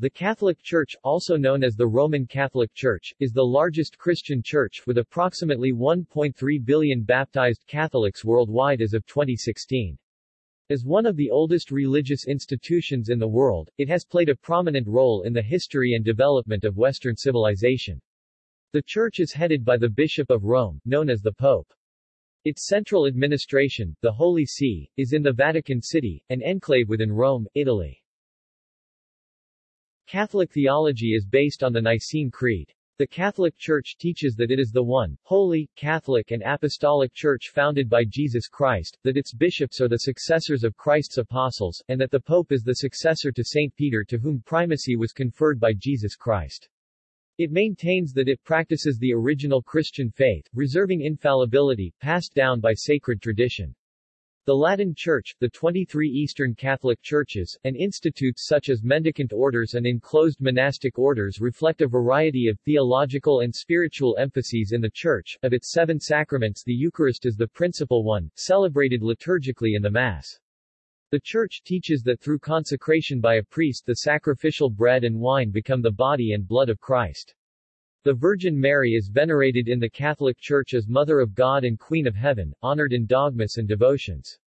The Catholic Church, also known as the Roman Catholic Church, is the largest Christian church, with approximately 1.3 billion baptized Catholics worldwide as of 2016. As one of the oldest religious institutions in the world, it has played a prominent role in the history and development of Western civilization. The church is headed by the Bishop of Rome, known as the Pope. Its central administration, the Holy See, is in the Vatican City, an enclave within Rome, Italy. Catholic theology is based on the Nicene Creed. The Catholic Church teaches that it is the one, holy, Catholic and apostolic church founded by Jesus Christ, that its bishops are the successors of Christ's apostles, and that the Pope is the successor to St. Peter to whom primacy was conferred by Jesus Christ. It maintains that it practices the original Christian faith, reserving infallibility, passed down by sacred tradition. The Latin Church, the 23 Eastern Catholic Churches, and institutes such as mendicant orders and enclosed monastic orders reflect a variety of theological and spiritual emphases in the Church. Of its seven sacraments the Eucharist is the principal one, celebrated liturgically in the Mass. The Church teaches that through consecration by a priest the sacrificial bread and wine become the body and blood of Christ. The Virgin Mary is venerated in the Catholic Church as Mother of God and Queen of Heaven, honored in dogmas and devotions.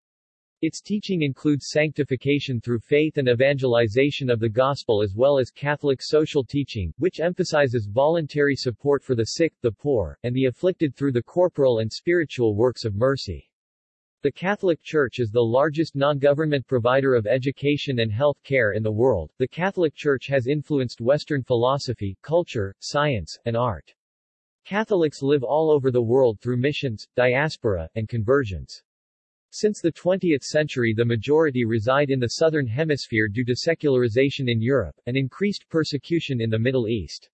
Its teaching includes sanctification through faith and evangelization of the gospel as well as Catholic social teaching, which emphasizes voluntary support for the sick, the poor, and the afflicted through the corporal and spiritual works of mercy. The Catholic Church is the largest non-government provider of education and health care in the world. The Catholic Church has influenced Western philosophy, culture, science, and art. Catholics live all over the world through missions, diaspora, and conversions. Since the 20th century the majority reside in the southern hemisphere due to secularization in Europe, and increased persecution in the Middle East.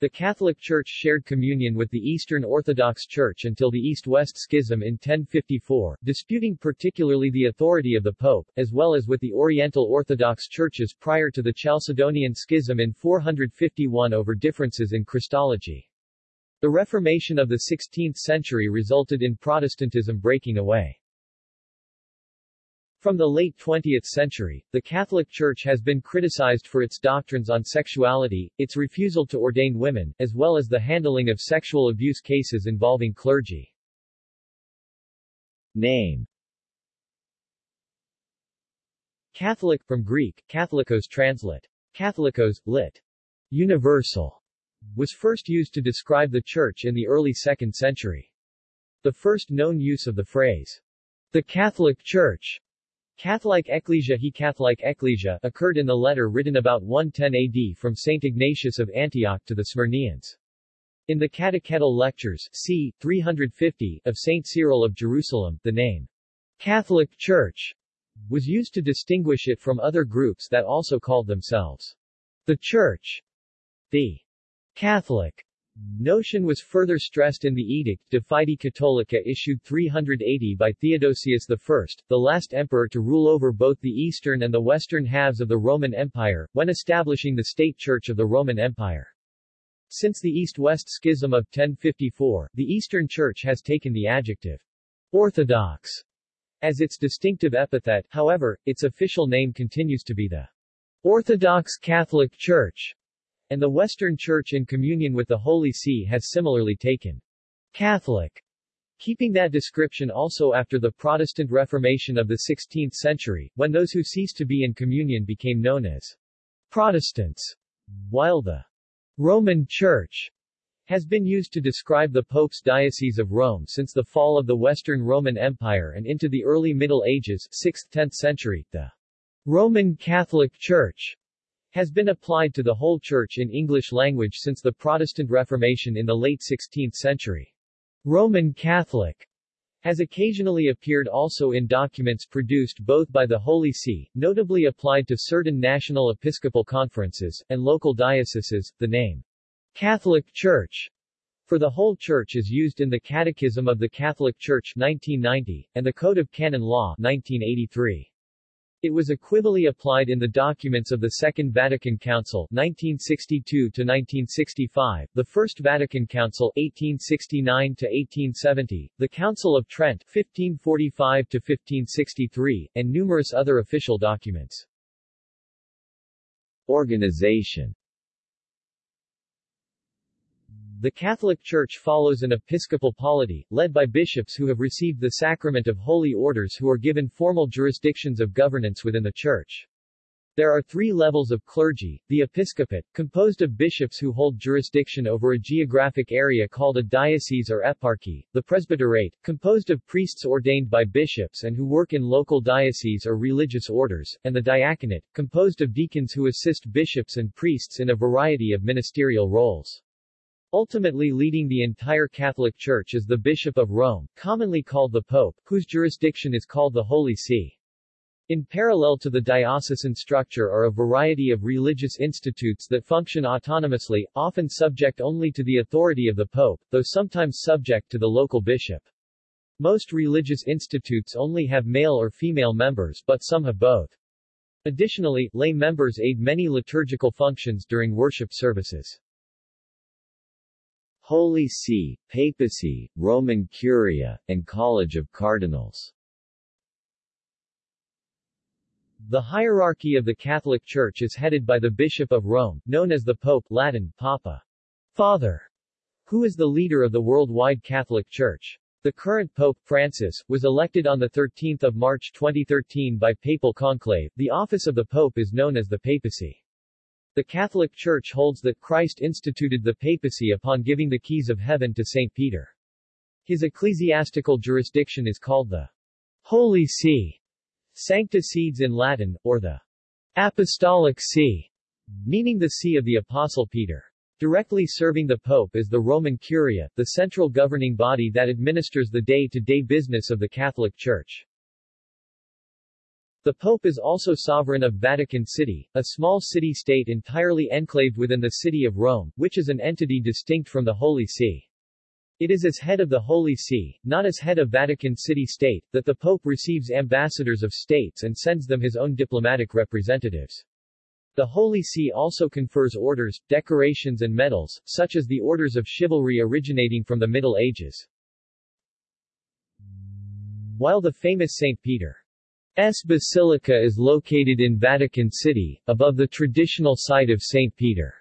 The Catholic Church shared communion with the Eastern Orthodox Church until the East-West Schism in 1054, disputing particularly the authority of the Pope, as well as with the Oriental Orthodox Churches prior to the Chalcedonian Schism in 451 over differences in Christology. The Reformation of the 16th century resulted in Protestantism breaking away. From the late 20th century, the Catholic Church has been criticized for its doctrines on sexuality, its refusal to ordain women, as well as the handling of sexual abuse cases involving clergy. Name Catholic, from Greek, Katholikos translate. Katholikos, lit. Universal, was first used to describe the Church in the early 2nd century. The first known use of the phrase, the Catholic Church, Catholic Ecclesia He Catholic Ecclesia occurred in the letter written about 110 AD from St. Ignatius of Antioch to the Smyrneans. In the Catechetical Lectures c. 350 of St. Cyril of Jerusalem, the name Catholic Church was used to distinguish it from other groups that also called themselves the Church. The Catholic Notion was further stressed in the Edict de Fide Catholica issued 380 by Theodosius I, the last emperor to rule over both the eastern and the western halves of the Roman Empire, when establishing the state church of the Roman Empire. Since the East-West Schism of 1054, the Eastern Church has taken the adjective Orthodox as its distinctive epithet, however, its official name continues to be the Orthodox Catholic Church and the Western Church in communion with the Holy See has similarly taken Catholic, keeping that description also after the Protestant Reformation of the 16th century, when those who ceased to be in communion became known as Protestants, while the Roman Church has been used to describe the Pope's Diocese of Rome since the fall of the Western Roman Empire and into the early Middle Ages 6th-10th century, the Roman Catholic Church has been applied to the whole Church in English language since the Protestant Reformation in the late 16th century. Roman Catholic has occasionally appeared also in documents produced both by the Holy See, notably applied to certain national episcopal conferences, and local dioceses. The name Catholic Church for the whole Church is used in the Catechism of the Catholic Church 1990, and the Code of Canon Law 1983. It was equivally applied in the documents of the Second Vatican Council 1962-1965, the First Vatican Council 1869-1870, the Council of Trent 1545-1563, and numerous other official documents. Organization The Catholic Church follows an episcopal polity, led by bishops who have received the sacrament of holy orders who are given formal jurisdictions of governance within the Church. There are three levels of clergy, the episcopate, composed of bishops who hold jurisdiction over a geographic area called a diocese or eparchy, the presbyterate, composed of priests ordained by bishops and who work in local dioceses or religious orders, and the diaconate, composed of deacons who assist bishops and priests in a variety of ministerial roles. Ultimately leading the entire Catholic Church is the Bishop of Rome, commonly called the Pope, whose jurisdiction is called the Holy See. In parallel to the diocesan structure are a variety of religious institutes that function autonomously, often subject only to the authority of the pope, though sometimes subject to the local bishop. Most religious institutes only have male or female members but some have both. Additionally, lay members aid many liturgical functions during worship services. Holy See, Papacy, Roman Curia, and College of Cardinals the hierarchy of the Catholic Church is headed by the Bishop of Rome, known as the Pope Latin, Papa, Father, who is the leader of the worldwide Catholic Church. The current Pope, Francis, was elected on 13 March 2013 by papal conclave. The office of the Pope is known as the papacy. The Catholic Church holds that Christ instituted the papacy upon giving the keys of heaven to St. Peter. His ecclesiastical jurisdiction is called the Holy See. Sancta Sedes in Latin, or the Apostolic See, meaning the See of the Apostle Peter. Directly serving the Pope is the Roman Curia, the central governing body that administers the day-to-day -day business of the Catholic Church. The Pope is also sovereign of Vatican City, a small city-state entirely enclaved within the city of Rome, which is an entity distinct from the Holy See. It is as head of the Holy See, not as head of Vatican City State, that the Pope receives ambassadors of states and sends them his own diplomatic representatives. The Holy See also confers orders, decorations and medals, such as the Orders of Chivalry originating from the Middle Ages. While the famous St. Peter's Basilica is located in Vatican City, above the traditional site of St. Peter.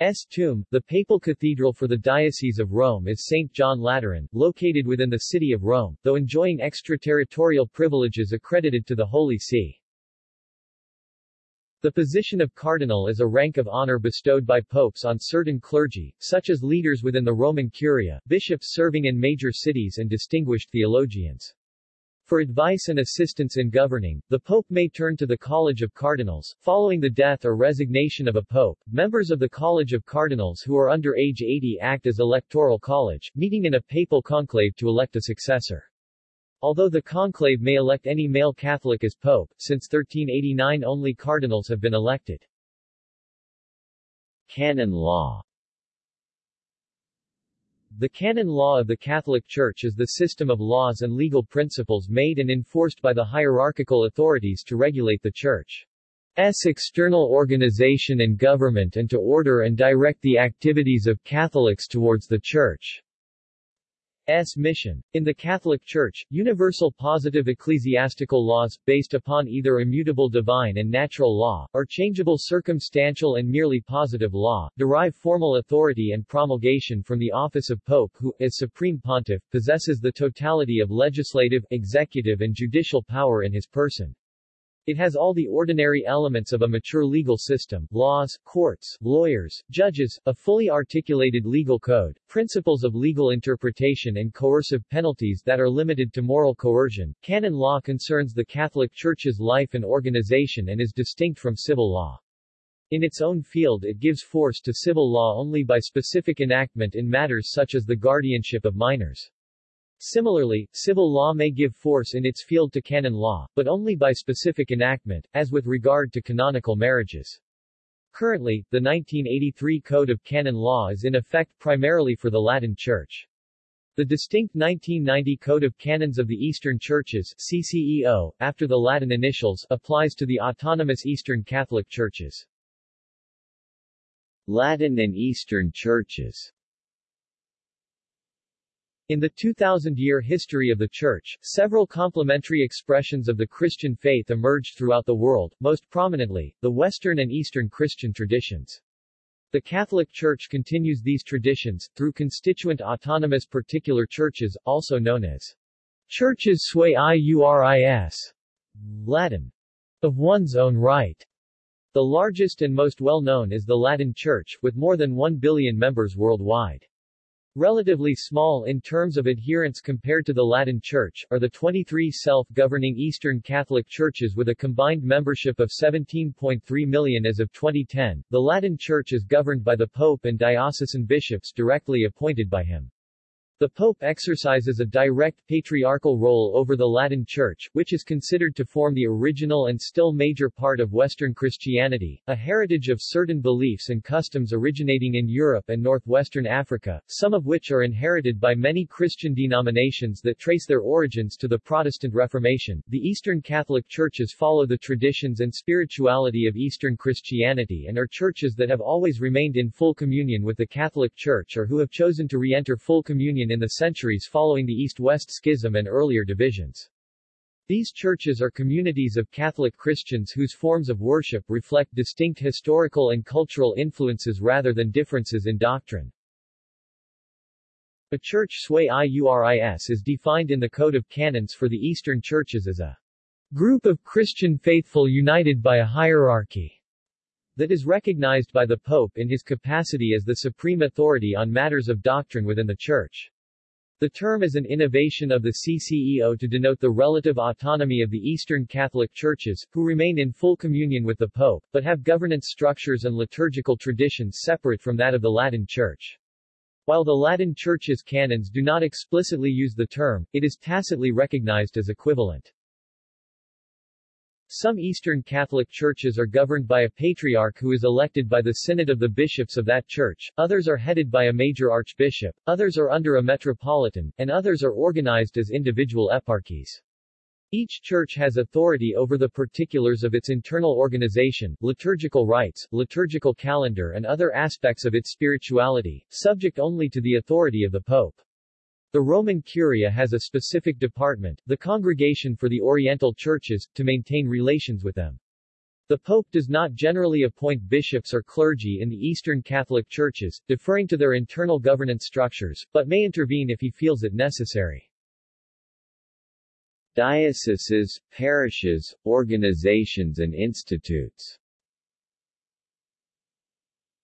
S. tomb, the papal cathedral for the Diocese of Rome is St. John Lateran, located within the city of Rome, though enjoying extraterritorial privileges accredited to the Holy See. The position of cardinal is a rank of honor bestowed by popes on certain clergy, such as leaders within the Roman Curia, bishops serving in major cities and distinguished theologians. For advice and assistance in governing, the Pope may turn to the College of Cardinals. Following the death or resignation of a Pope, members of the College of Cardinals who are under age 80 act as electoral college, meeting in a papal conclave to elect a successor. Although the conclave may elect any male Catholic as Pope, since 1389 only cardinals have been elected. Canon law the canon law of the Catholic Church is the system of laws and legal principles made and enforced by the hierarchical authorities to regulate the Church's external organization and government and to order and direct the activities of Catholics towards the Church. S. mission. In the Catholic Church, universal positive ecclesiastical laws, based upon either immutable divine and natural law, or changeable circumstantial and merely positive law, derive formal authority and promulgation from the office of Pope who, as Supreme Pontiff, possesses the totality of legislative, executive and judicial power in his person. It has all the ordinary elements of a mature legal system, laws, courts, lawyers, judges, a fully articulated legal code, principles of legal interpretation and coercive penalties that are limited to moral coercion. Canon law concerns the Catholic Church's life and organization and is distinct from civil law. In its own field it gives force to civil law only by specific enactment in matters such as the guardianship of minors. Similarly, civil law may give force in its field to canon law, but only by specific enactment, as with regard to canonical marriages. Currently, the 1983 Code of Canon Law is in effect primarily for the Latin Church. The distinct 1990 Code of Canons of the Eastern Churches CCEO, after the Latin initials, applies to the autonomous Eastern Catholic Churches. Latin and Eastern Churches In the 2,000-year history of the Church, several complementary expressions of the Christian faith emerged throughout the world, most prominently, the Western and Eastern Christian traditions. The Catholic Church continues these traditions, through constituent autonomous particular churches, also known as churches sui iuris, Latin, of one's own right. The largest and most well-known is the Latin Church, with more than 1 billion members worldwide. Relatively small in terms of adherents compared to the Latin Church, are the 23 self-governing Eastern Catholic churches with a combined membership of 17.3 million as of 2010. The Latin Church is governed by the Pope and diocesan bishops directly appointed by him. The Pope exercises a direct patriarchal role over the Latin Church, which is considered to form the original and still major part of Western Christianity, a heritage of certain beliefs and customs originating in Europe and northwestern Africa, some of which are inherited by many Christian denominations that trace their origins to the Protestant Reformation. The Eastern Catholic churches follow the traditions and spirituality of Eastern Christianity and are churches that have always remained in full communion with the Catholic Church or who have chosen to re-enter full communion in the centuries following the East-West Schism and earlier divisions. These churches are communities of Catholic Christians whose forms of worship reflect distinct historical and cultural influences rather than differences in doctrine. A church sui iuris is defined in the Code of Canons for the Eastern Churches as a group of Christian faithful united by a hierarchy that is recognized by the Pope in his capacity as the supreme authority on matters of doctrine within the Church. The term is an innovation of the CCEO to denote the relative autonomy of the Eastern Catholic Churches, who remain in full communion with the Pope, but have governance structures and liturgical traditions separate from that of the Latin Church. While the Latin Church's canons do not explicitly use the term, it is tacitly recognized as equivalent. Some Eastern Catholic churches are governed by a patriarch who is elected by the synod of the bishops of that church, others are headed by a major archbishop, others are under a metropolitan, and others are organized as individual eparchies. Each church has authority over the particulars of its internal organization, liturgical rites, liturgical calendar and other aspects of its spirituality, subject only to the authority of the Pope. The Roman Curia has a specific department, the Congregation for the Oriental Churches, to maintain relations with them. The Pope does not generally appoint bishops or clergy in the Eastern Catholic Churches, deferring to their internal governance structures, but may intervene if he feels it necessary. Dioceses, parishes, organizations and institutes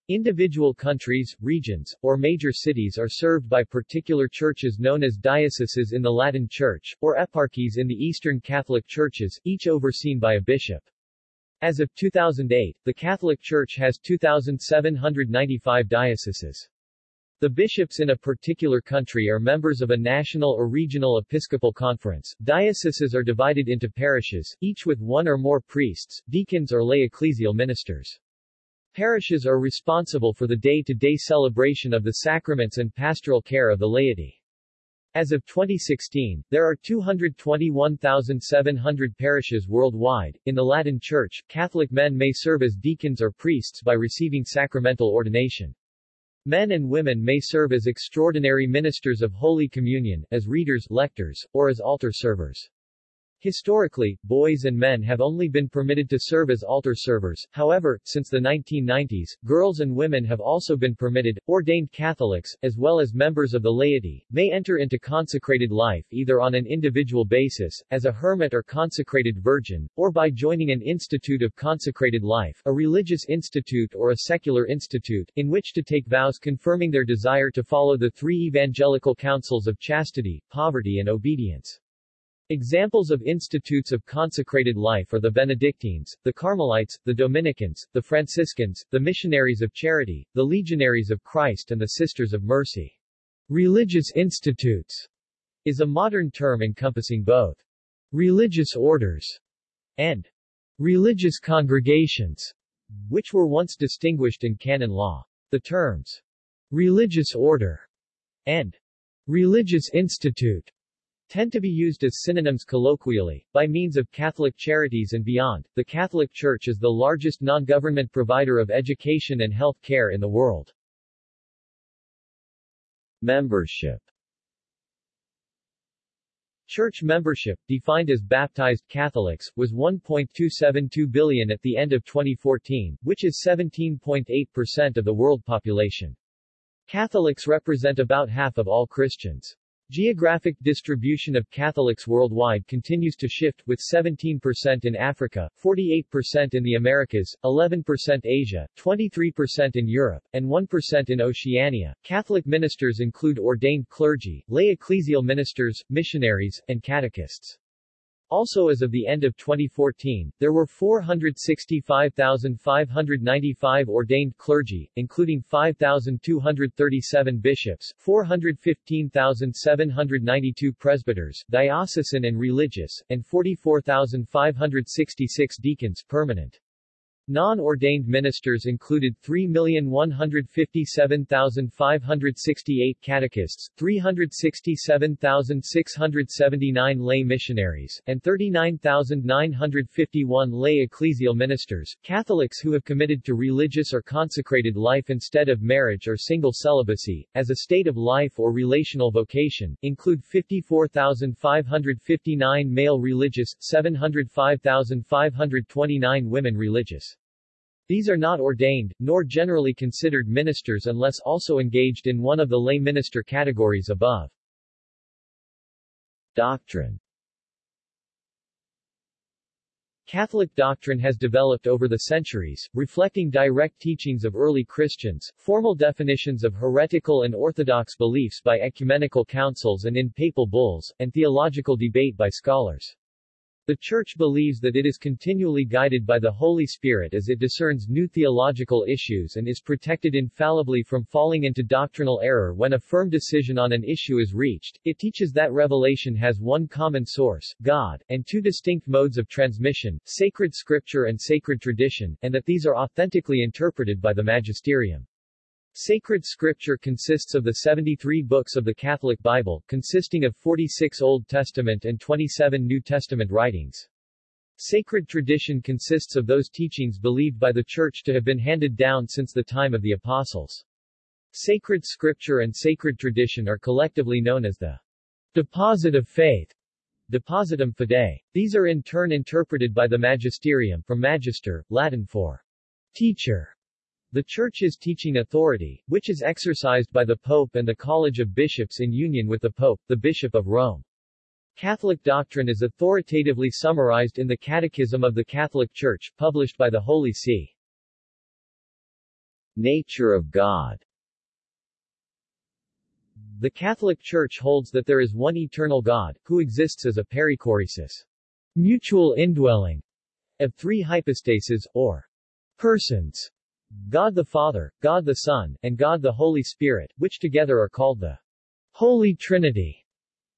Individual countries, regions, or major cities are served by particular churches known as dioceses in the Latin Church, or eparchies in the Eastern Catholic Churches, each overseen by a bishop. As of 2008, the Catholic Church has 2,795 dioceses. The bishops in a particular country are members of a national or regional episcopal conference. Dioceses are divided into parishes, each with one or more priests, deacons or lay ecclesial ministers. Parishes are responsible for the day-to-day -day celebration of the sacraments and pastoral care of the laity. As of 2016, there are 221,700 parishes worldwide. In the Latin Church, Catholic men may serve as deacons or priests by receiving sacramental ordination. Men and women may serve as extraordinary ministers of Holy Communion, as readers, lectors, or as altar servers. Historically, boys and men have only been permitted to serve as altar servers, however, since the 1990s, girls and women have also been permitted, ordained Catholics, as well as members of the laity, may enter into consecrated life either on an individual basis, as a hermit or consecrated virgin, or by joining an institute of consecrated life, a religious institute or a secular institute, in which to take vows confirming their desire to follow the three evangelical counsels of chastity, poverty and obedience. Examples of institutes of consecrated life are the Benedictines, the Carmelites, the Dominicans, the Franciscans, the Missionaries of Charity, the Legionaries of Christ and the Sisters of Mercy. Religious institutes is a modern term encompassing both religious orders and religious congregations, which were once distinguished in canon law. The terms religious order and religious institute tend to be used as synonyms colloquially. By means of Catholic Charities and beyond, the Catholic Church is the largest non-government provider of education and health care in the world. Membership Church membership, defined as baptized Catholics, was 1.272 billion at the end of 2014, which is 17.8% of the world population. Catholics represent about half of all Christians. Geographic distribution of Catholics worldwide continues to shift, with 17% in Africa, 48% in the Americas, 11% Asia, 23% in Europe, and 1% in Oceania. Catholic ministers include ordained clergy, lay ecclesial ministers, missionaries, and catechists. Also as of the end of 2014, there were 465,595 ordained clergy, including 5,237 bishops, 415,792 presbyters, diocesan and religious, and 44,566 deacons permanent. Non-ordained ministers included 3,157,568 catechists, 367,679 lay missionaries, and 39,951 lay ecclesial ministers. Catholics who have committed to religious or consecrated life instead of marriage or single celibacy, as a state of life or relational vocation, include 54,559 male religious, 705,529 women religious. These are not ordained, nor generally considered ministers unless also engaged in one of the lay minister categories above. Doctrine Catholic doctrine has developed over the centuries, reflecting direct teachings of early Christians, formal definitions of heretical and orthodox beliefs by ecumenical councils and in papal bulls, and theological debate by scholars. The Church believes that it is continually guided by the Holy Spirit as it discerns new theological issues and is protected infallibly from falling into doctrinal error when a firm decision on an issue is reached. It teaches that revelation has one common source, God, and two distinct modes of transmission, sacred scripture and sacred tradition, and that these are authentically interpreted by the magisterium. Sacred Scripture consists of the 73 books of the Catholic Bible, consisting of 46 Old Testament and 27 New Testament writings. Sacred tradition consists of those teachings believed by the Church to have been handed down since the time of the Apostles. Sacred Scripture and sacred tradition are collectively known as the deposit of faith, depositum fidei. These are in turn interpreted by the magisterium, from magister, Latin for teacher, the Church's teaching authority, which is exercised by the Pope and the College of Bishops in union with the Pope, the Bishop of Rome. Catholic doctrine is authoritatively summarized in the Catechism of the Catholic Church, published by the Holy See. Nature of God The Catholic Church holds that there is one eternal God, who exists as a perichoresis, mutual indwelling, of three hypostases, or persons, God the Father, God the Son, and God the Holy Spirit, which together are called the Holy Trinity.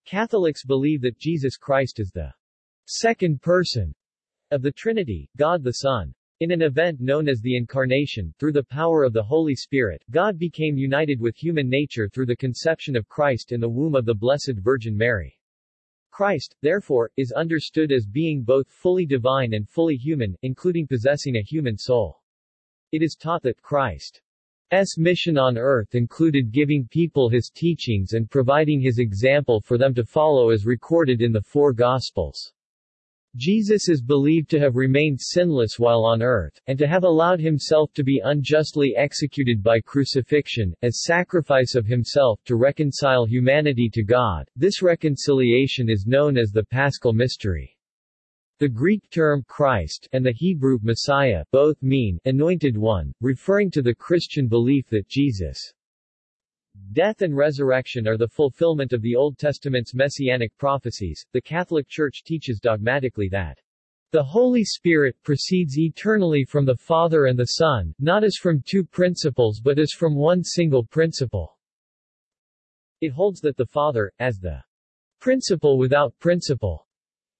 Catholics believe that Jesus Christ is the second person of the Trinity, God the Son. In an event known as the Incarnation, through the power of the Holy Spirit, God became united with human nature through the conception of Christ in the womb of the Blessed Virgin Mary. Christ, therefore, is understood as being both fully divine and fully human, including possessing a human soul. It is taught that Christ's mission on earth included giving people his teachings and providing his example for them to follow as recorded in the four Gospels. Jesus is believed to have remained sinless while on earth, and to have allowed himself to be unjustly executed by crucifixion, as sacrifice of himself to reconcile humanity to God. This reconciliation is known as the Paschal Mystery. The Greek term Christ and the Hebrew Messiah both mean anointed one, referring to the Christian belief that Jesus' death and resurrection are the fulfillment of the Old Testament's messianic prophecies. The Catholic Church teaches dogmatically that the Holy Spirit proceeds eternally from the Father and the Son, not as from two principles but as from one single principle. It holds that the Father, as the principle without principle,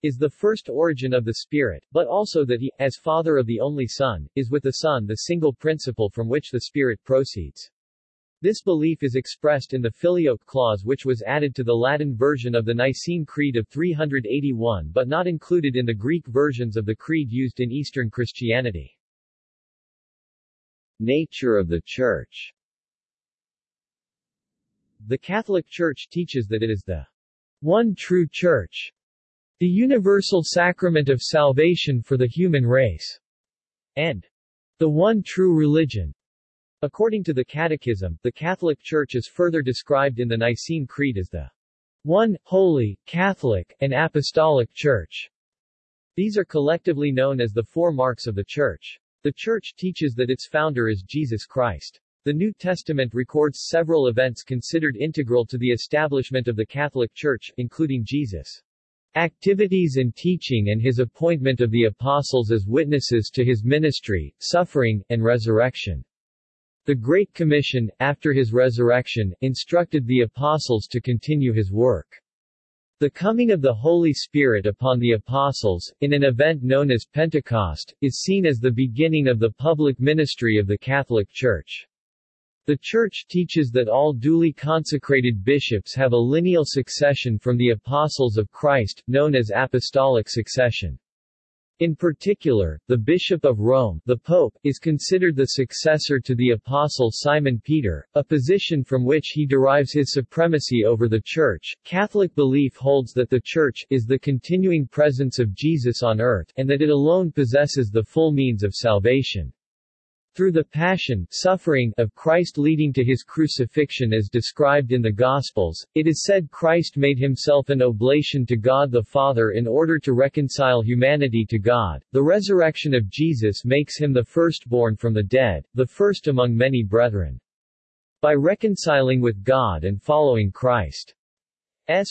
is the first origin of the Spirit, but also that he, as Father of the only Son, is with the Son the single principle from which the Spirit proceeds. This belief is expressed in the Filioque clause which was added to the Latin version of the Nicene Creed of 381 but not included in the Greek versions of the creed used in Eastern Christianity. Nature of the Church The Catholic Church teaches that it is the one true Church, the universal sacrament of salvation for the human race, and the one true religion. According to the Catechism, the Catholic Church is further described in the Nicene Creed as the one, holy, Catholic, and Apostolic Church. These are collectively known as the four marks of the Church. The Church teaches that its founder is Jesus Christ. The New Testament records several events considered integral to the establishment of the Catholic Church, including Jesus' activities and teaching and his appointment of the apostles as witnesses to his ministry, suffering, and resurrection. The Great Commission, after his resurrection, instructed the apostles to continue his work. The coming of the Holy Spirit upon the apostles, in an event known as Pentecost, is seen as the beginning of the public ministry of the Catholic Church. The Church teaches that all duly consecrated bishops have a lineal succession from the apostles of Christ, known as apostolic succession. In particular, the Bishop of Rome the Pope, is considered the successor to the Apostle Simon Peter, a position from which he derives his supremacy over the Church. Catholic belief holds that the Church is the continuing presence of Jesus on earth, and that it alone possesses the full means of salvation. Through the passion suffering of Christ leading to his crucifixion as described in the Gospels, it is said Christ made himself an oblation to God the Father in order to reconcile humanity to God. The resurrection of Jesus makes him the firstborn from the dead, the first among many brethren. By reconciling with God and following Christ's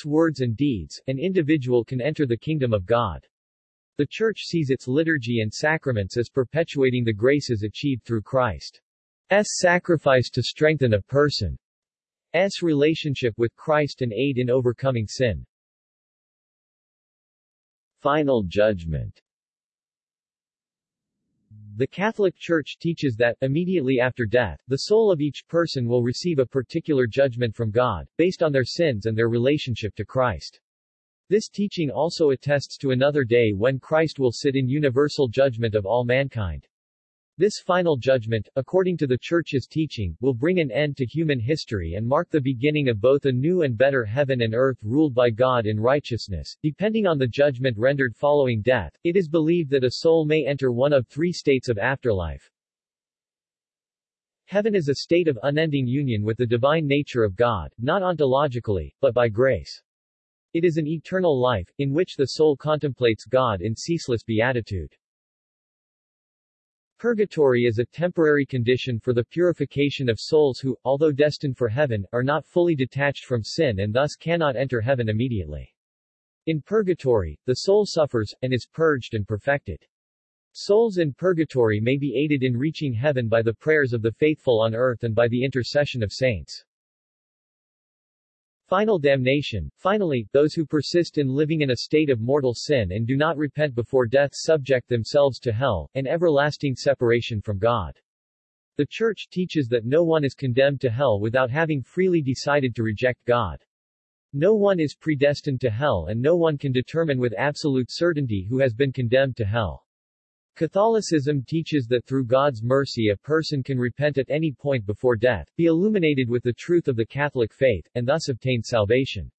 words and deeds, an individual can enter the kingdom of God. The Church sees its liturgy and sacraments as perpetuating the graces achieved through Christ's sacrifice to strengthen a person's relationship with Christ and aid in overcoming sin. Final Judgment The Catholic Church teaches that, immediately after death, the soul of each person will receive a particular judgment from God, based on their sins and their relationship to Christ. This teaching also attests to another day when Christ will sit in universal judgment of all mankind. This final judgment, according to the Church's teaching, will bring an end to human history and mark the beginning of both a new and better heaven and earth ruled by God in righteousness. Depending on the judgment rendered following death, it is believed that a soul may enter one of three states of afterlife. Heaven is a state of unending union with the divine nature of God, not ontologically, but by grace. It is an eternal life, in which the soul contemplates God in ceaseless beatitude. Purgatory is a temporary condition for the purification of souls who, although destined for heaven, are not fully detached from sin and thus cannot enter heaven immediately. In purgatory, the soul suffers, and is purged and perfected. Souls in purgatory may be aided in reaching heaven by the prayers of the faithful on earth and by the intercession of saints. Final damnation. Finally, those who persist in living in a state of mortal sin and do not repent before death subject themselves to hell, and everlasting separation from God. The Church teaches that no one is condemned to hell without having freely decided to reject God. No one is predestined to hell and no one can determine with absolute certainty who has been condemned to hell. Catholicism teaches that through God's mercy a person can repent at any point before death, be illuminated with the truth of the Catholic faith, and thus obtain salvation.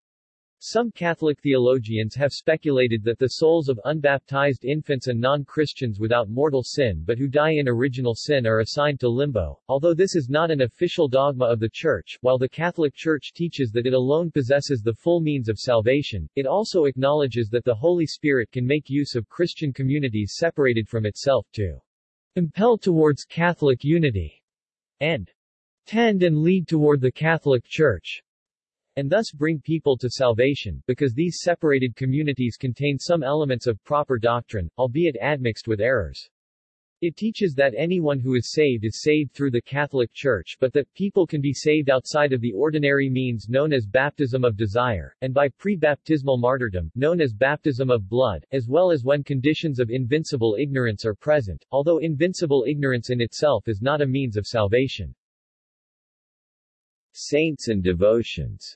Some Catholic theologians have speculated that the souls of unbaptized infants and non-Christians without mortal sin but who die in original sin are assigned to limbo, although this is not an official dogma of the Church. While the Catholic Church teaches that it alone possesses the full means of salvation, it also acknowledges that the Holy Spirit can make use of Christian communities separated from itself to impel towards Catholic unity and tend and lead toward the Catholic Church and thus bring people to salvation, because these separated communities contain some elements of proper doctrine, albeit admixed with errors. It teaches that anyone who is saved is saved through the Catholic Church but that people can be saved outside of the ordinary means known as baptism of desire, and by pre-baptismal martyrdom, known as baptism of blood, as well as when conditions of invincible ignorance are present, although invincible ignorance in itself is not a means of salvation. Saints and devotions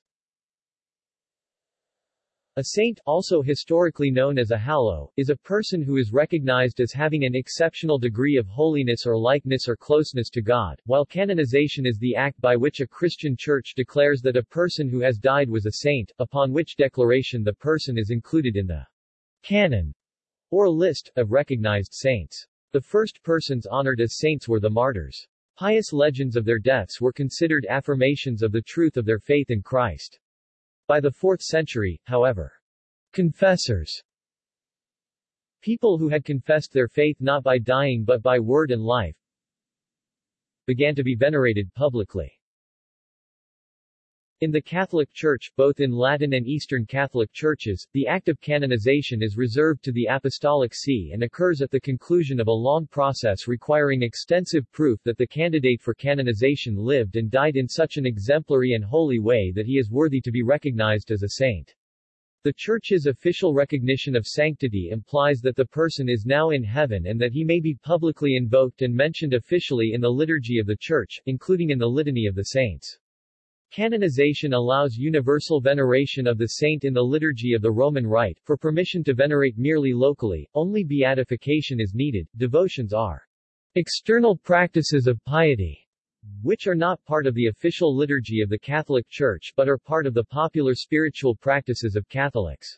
A saint, also historically known as a hallow, is a person who is recognized as having an exceptional degree of holiness or likeness or closeness to God, while canonization is the act by which a Christian church declares that a person who has died was a saint, upon which declaration the person is included in the canon, or list, of recognized saints. The first persons honored as saints were the martyrs. Pious legends of their deaths were considered affirmations of the truth of their faith in Christ. By the 4th century, however, confessors people who had confessed their faith not by dying but by word and life began to be venerated publicly. In the Catholic Church, both in Latin and Eastern Catholic churches, the act of canonization is reserved to the Apostolic See and occurs at the conclusion of a long process requiring extensive proof that the candidate for canonization lived and died in such an exemplary and holy way that he is worthy to be recognized as a saint. The Church's official recognition of sanctity implies that the person is now in heaven and that he may be publicly invoked and mentioned officially in the liturgy of the Church, including in the Litany of the Saints. Canonization allows universal veneration of the saint in the liturgy of the Roman Rite. For permission to venerate merely locally, only beatification is needed. Devotions are external practices of piety, which are not part of the official liturgy of the Catholic Church but are part of the popular spiritual practices of Catholics.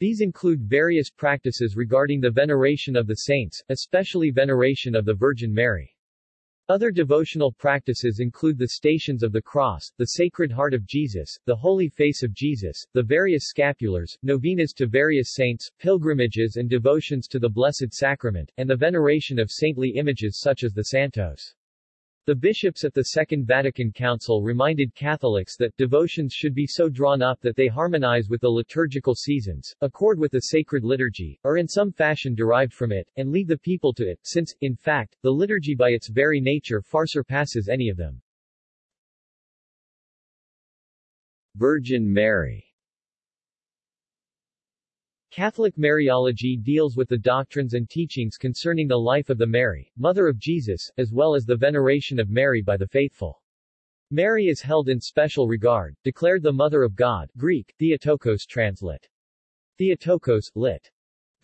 These include various practices regarding the veneration of the saints, especially veneration of the Virgin Mary. Other devotional practices include the Stations of the Cross, the Sacred Heart of Jesus, the Holy Face of Jesus, the various scapulars, novenas to various saints, pilgrimages and devotions to the Blessed Sacrament, and the veneration of saintly images such as the Santos. The bishops at the Second Vatican Council reminded Catholics that devotions should be so drawn up that they harmonize with the liturgical seasons, accord with the sacred liturgy, or in some fashion derived from it, and lead the people to it, since, in fact, the liturgy by its very nature far surpasses any of them. Virgin Mary Catholic Mariology deals with the doctrines and teachings concerning the life of the Mary, Mother of Jesus, as well as the veneration of Mary by the faithful. Mary is held in special regard, declared the Mother of God Greek, Theotokos translate. Theotokos, lit.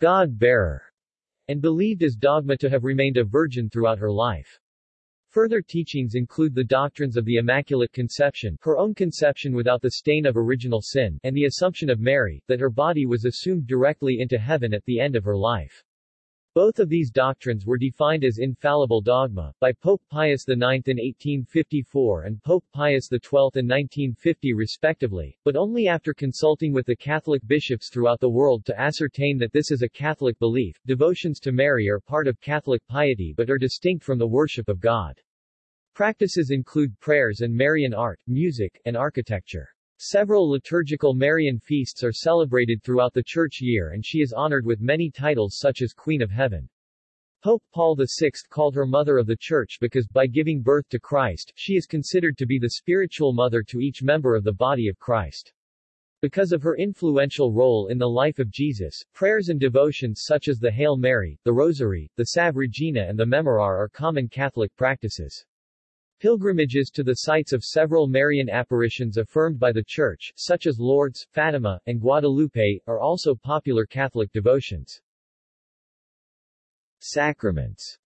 God-bearer, and believed as dogma to have remained a virgin throughout her life. Further teachings include the doctrines of the Immaculate Conception, her own conception without the stain of original sin, and the Assumption of Mary, that her body was assumed directly into heaven at the end of her life. Both of these doctrines were defined as infallible dogma, by Pope Pius IX in 1854 and Pope Pius XII in 1950 respectively, but only after consulting with the Catholic bishops throughout the world to ascertain that this is a Catholic belief. Devotions to Mary are part of Catholic piety but are distinct from the worship of God. Practices include prayers and Marian art, music, and architecture. Several liturgical Marian feasts are celebrated throughout the church year and she is honored with many titles such as Queen of Heaven. Pope Paul VI called her Mother of the Church because, by giving birth to Christ, she is considered to be the spiritual mother to each member of the body of Christ. Because of her influential role in the life of Jesus, prayers and devotions such as the Hail Mary, the Rosary, the Salve Regina and the Memorare are common Catholic practices. Pilgrimages to the sites of several Marian apparitions affirmed by the Church, such as Lourdes, Fatima, and Guadalupe, are also popular Catholic devotions. Sacraments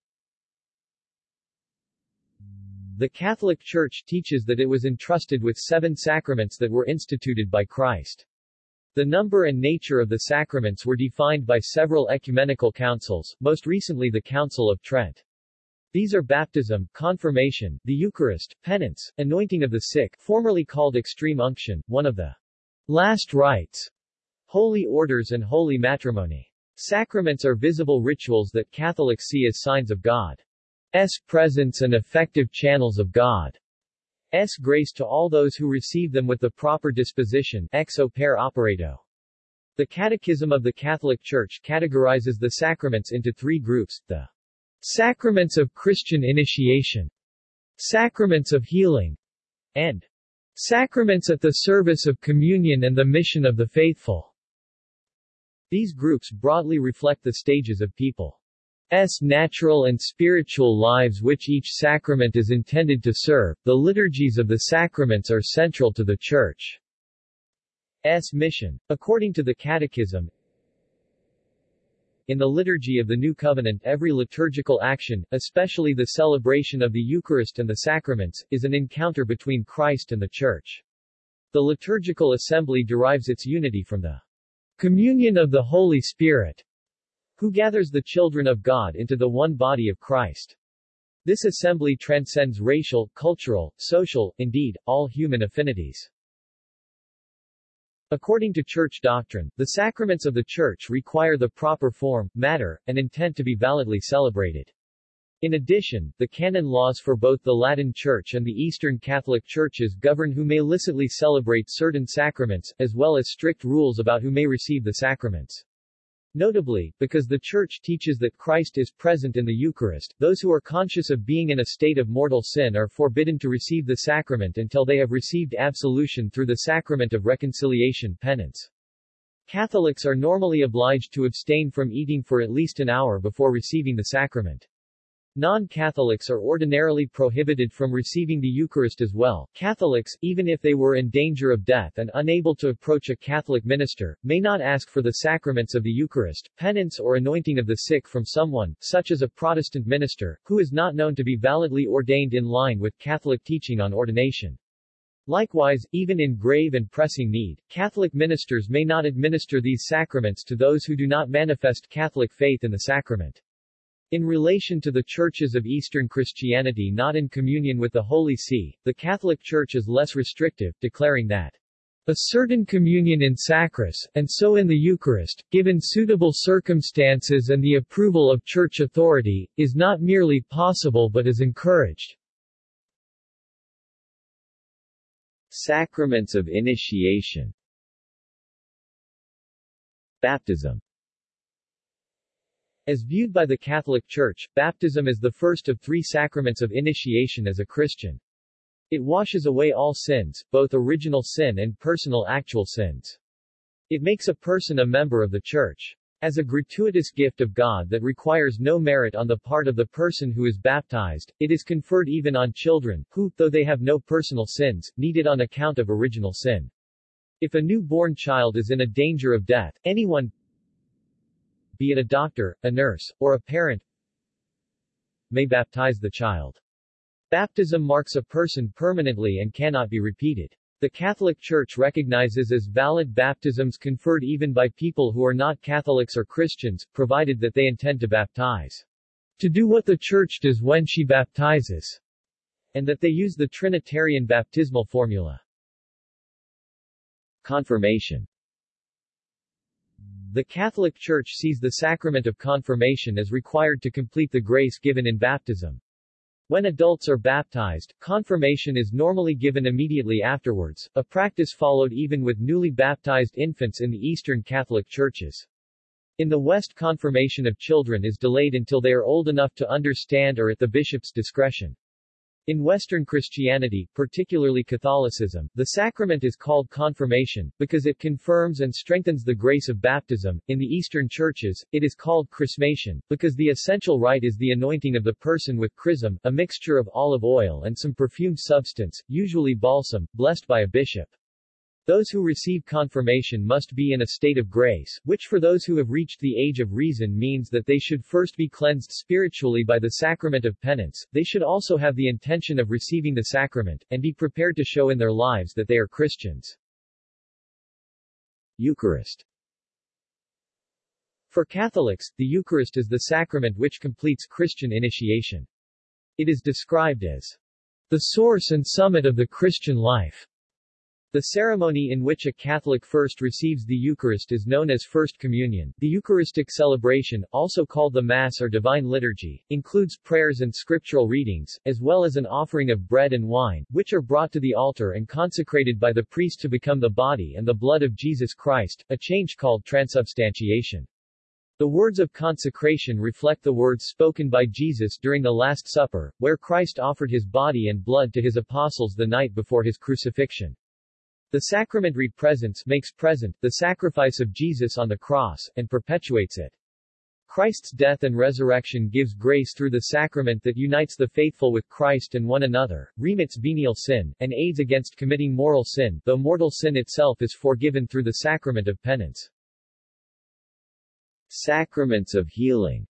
The Catholic Church teaches that it was entrusted with seven sacraments that were instituted by Christ. The number and nature of the sacraments were defined by several ecumenical councils, most recently the Council of Trent. These are baptism, confirmation, the Eucharist, penance, anointing of the sick formerly called extreme unction, one of the last rites, holy orders and holy matrimony. Sacraments are visible rituals that Catholics see as signs of God's presence and effective channels of God's grace to all those who receive them with the proper disposition ex opere operato. The Catechism of the Catholic Church categorizes the sacraments into three groups, the Sacraments of Christian Initiation, Sacraments of Healing, and Sacraments at the Service of Communion and the Mission of the Faithful. These groups broadly reflect the stages of people's natural and spiritual lives which each sacrament is intended to serve. The liturgies of the sacraments are central to the Church. mission. According to the Catechism, in the liturgy of the New Covenant every liturgical action, especially the celebration of the Eucharist and the sacraments, is an encounter between Christ and the Church. The liturgical assembly derives its unity from the communion of the Holy Spirit, who gathers the children of God into the one body of Christ. This assembly transcends racial, cultural, social, indeed, all human affinities. According to church doctrine, the sacraments of the church require the proper form, matter, and intent to be validly celebrated. In addition, the canon laws for both the Latin Church and the Eastern Catholic Churches govern who may licitly celebrate certain sacraments, as well as strict rules about who may receive the sacraments. Notably, because the Church teaches that Christ is present in the Eucharist, those who are conscious of being in a state of mortal sin are forbidden to receive the sacrament until they have received absolution through the sacrament of reconciliation penance. Catholics are normally obliged to abstain from eating for at least an hour before receiving the sacrament. Non-Catholics are ordinarily prohibited from receiving the Eucharist as well. Catholics, even if they were in danger of death and unable to approach a Catholic minister, may not ask for the sacraments of the Eucharist, penance or anointing of the sick from someone, such as a Protestant minister, who is not known to be validly ordained in line with Catholic teaching on ordination. Likewise, even in grave and pressing need, Catholic ministers may not administer these sacraments to those who do not manifest Catholic faith in the sacrament. In relation to the churches of Eastern Christianity not in communion with the Holy See, the Catholic Church is less restrictive, declaring that a certain communion in sacris, and so in the Eucharist, given suitable circumstances and the approval of church authority, is not merely possible but is encouraged. Sacraments of initiation Baptism as viewed by the Catholic Church, baptism is the first of three sacraments of initiation as a Christian. It washes away all sins, both original sin and personal actual sins. It makes a person a member of the Church. As a gratuitous gift of God that requires no merit on the part of the person who is baptized, it is conferred even on children, who, though they have no personal sins, need it on account of original sin. If a newborn child is in a danger of death, anyone, be it a doctor, a nurse, or a parent, may baptize the child. Baptism marks a person permanently and cannot be repeated. The Catholic Church recognizes as valid baptisms conferred even by people who are not Catholics or Christians, provided that they intend to baptize. To do what the Church does when she baptizes, and that they use the Trinitarian baptismal formula. Confirmation the Catholic Church sees the sacrament of confirmation as required to complete the grace given in baptism. When adults are baptized, confirmation is normally given immediately afterwards, a practice followed even with newly baptized infants in the Eastern Catholic churches. In the West confirmation of children is delayed until they are old enough to understand or at the bishop's discretion. In Western Christianity, particularly Catholicism, the sacrament is called confirmation, because it confirms and strengthens the grace of baptism. In the Eastern churches, it is called chrismation, because the essential rite is the anointing of the person with chrism, a mixture of olive oil and some perfumed substance, usually balsam, blessed by a bishop. Those who receive confirmation must be in a state of grace, which for those who have reached the age of reason means that they should first be cleansed spiritually by the sacrament of penance, they should also have the intention of receiving the sacrament, and be prepared to show in their lives that they are Christians. Eucharist For Catholics, the Eucharist is the sacrament which completes Christian initiation. It is described as the source and summit of the Christian life. The ceremony in which a Catholic first receives the Eucharist is known as First Communion. The Eucharistic celebration, also called the Mass or Divine Liturgy, includes prayers and scriptural readings, as well as an offering of bread and wine, which are brought to the altar and consecrated by the priest to become the body and the blood of Jesus Christ, a change called transubstantiation. The words of consecration reflect the words spoken by Jesus during the Last Supper, where Christ offered his body and blood to his apostles the night before his crucifixion. The sacrament represents makes present the sacrifice of Jesus on the cross, and perpetuates it. Christ's death and resurrection gives grace through the sacrament that unites the faithful with Christ and one another, remits venial sin, and aids against committing moral sin, though mortal sin itself is forgiven through the sacrament of penance. Sacraments of healing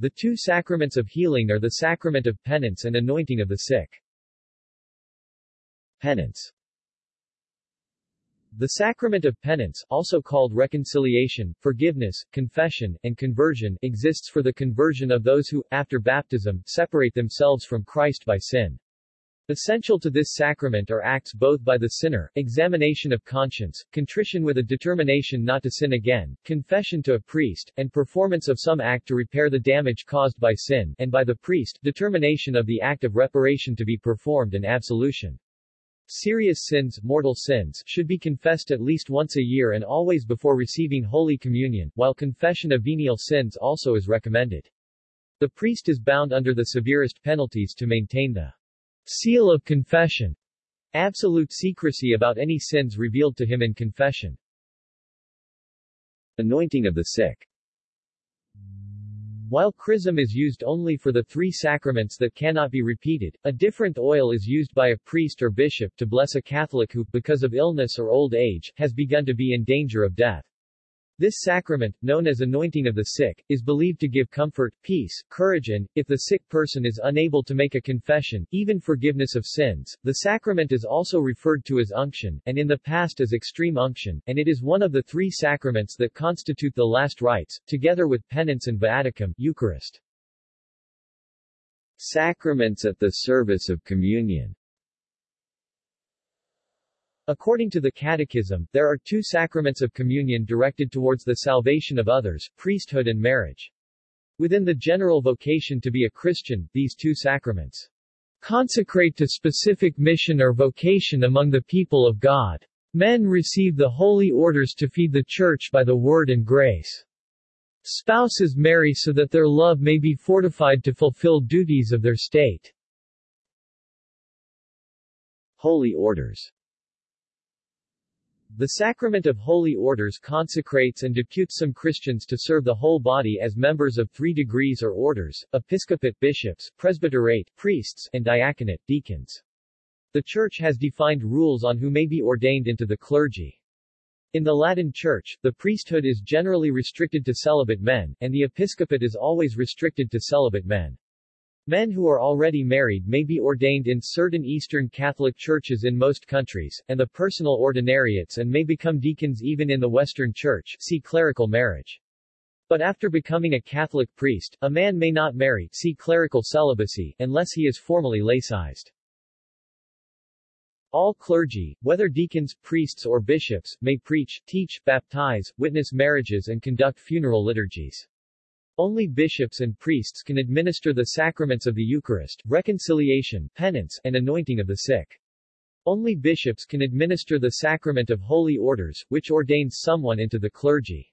The two sacraments of healing are the sacrament of penance and anointing of the sick. Penance the sacrament of penance, also called reconciliation, forgiveness, confession, and conversion, exists for the conversion of those who, after baptism, separate themselves from Christ by sin. Essential to this sacrament are acts both by the sinner, examination of conscience, contrition with a determination not to sin again, confession to a priest, and performance of some act to repair the damage caused by sin, and by the priest, determination of the act of reparation to be performed and absolution. Serious sins, mortal sins, should be confessed at least once a year and always before receiving Holy Communion, while confession of venial sins also is recommended. The priest is bound under the severest penalties to maintain the seal of confession, absolute secrecy about any sins revealed to him in confession. Anointing of the sick while chrism is used only for the three sacraments that cannot be repeated, a different oil is used by a priest or bishop to bless a Catholic who, because of illness or old age, has begun to be in danger of death. This sacrament, known as anointing of the sick, is believed to give comfort, peace, courage and, if the sick person is unable to make a confession, even forgiveness of sins. The sacrament is also referred to as unction, and in the past as extreme unction, and it is one of the three sacraments that constitute the last rites, together with penance and viaticum Eucharist. Sacraments at the service of communion According to the Catechism, there are two sacraments of communion directed towards the salvation of others, priesthood and marriage. Within the general vocation to be a Christian, these two sacraments consecrate to specific mission or vocation among the people of God. Men receive the holy orders to feed the church by the word and grace. Spouses marry so that their love may be fortified to fulfill duties of their state. Holy Orders the sacrament of holy orders consecrates and deputes some Christians to serve the whole body as members of three degrees or orders, episcopate bishops, presbyterate priests, and diaconate deacons. The Church has defined rules on who may be ordained into the clergy. In the Latin Church, the priesthood is generally restricted to celibate men, and the episcopate is always restricted to celibate men. Men who are already married may be ordained in certain Eastern Catholic churches in most countries, and the personal ordinariates and may become deacons even in the Western Church see clerical marriage. But after becoming a Catholic priest, a man may not marry see clerical celibacy unless he is formally laicized. All clergy, whether deacons, priests or bishops, may preach, teach, baptize, witness marriages and conduct funeral liturgies. Only bishops and priests can administer the sacraments of the Eucharist, reconciliation, penance, and anointing of the sick. Only bishops can administer the sacrament of holy orders, which ordains someone into the clergy.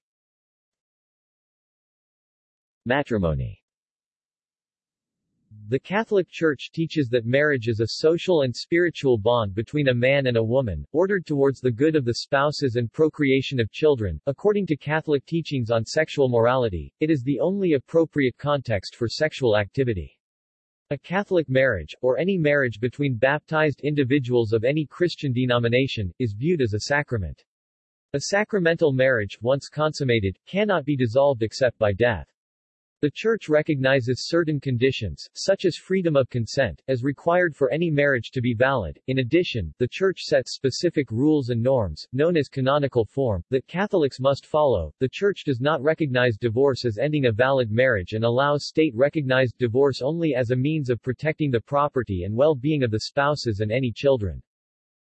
Matrimony the Catholic Church teaches that marriage is a social and spiritual bond between a man and a woman, ordered towards the good of the spouses and procreation of children. According to Catholic teachings on sexual morality, it is the only appropriate context for sexual activity. A Catholic marriage, or any marriage between baptized individuals of any Christian denomination, is viewed as a sacrament. A sacramental marriage, once consummated, cannot be dissolved except by death. The Church recognizes certain conditions, such as freedom of consent, as required for any marriage to be valid. In addition, the Church sets specific rules and norms, known as canonical form, that Catholics must follow. The Church does not recognize divorce as ending a valid marriage and allows state-recognized divorce only as a means of protecting the property and well-being of the spouses and any children.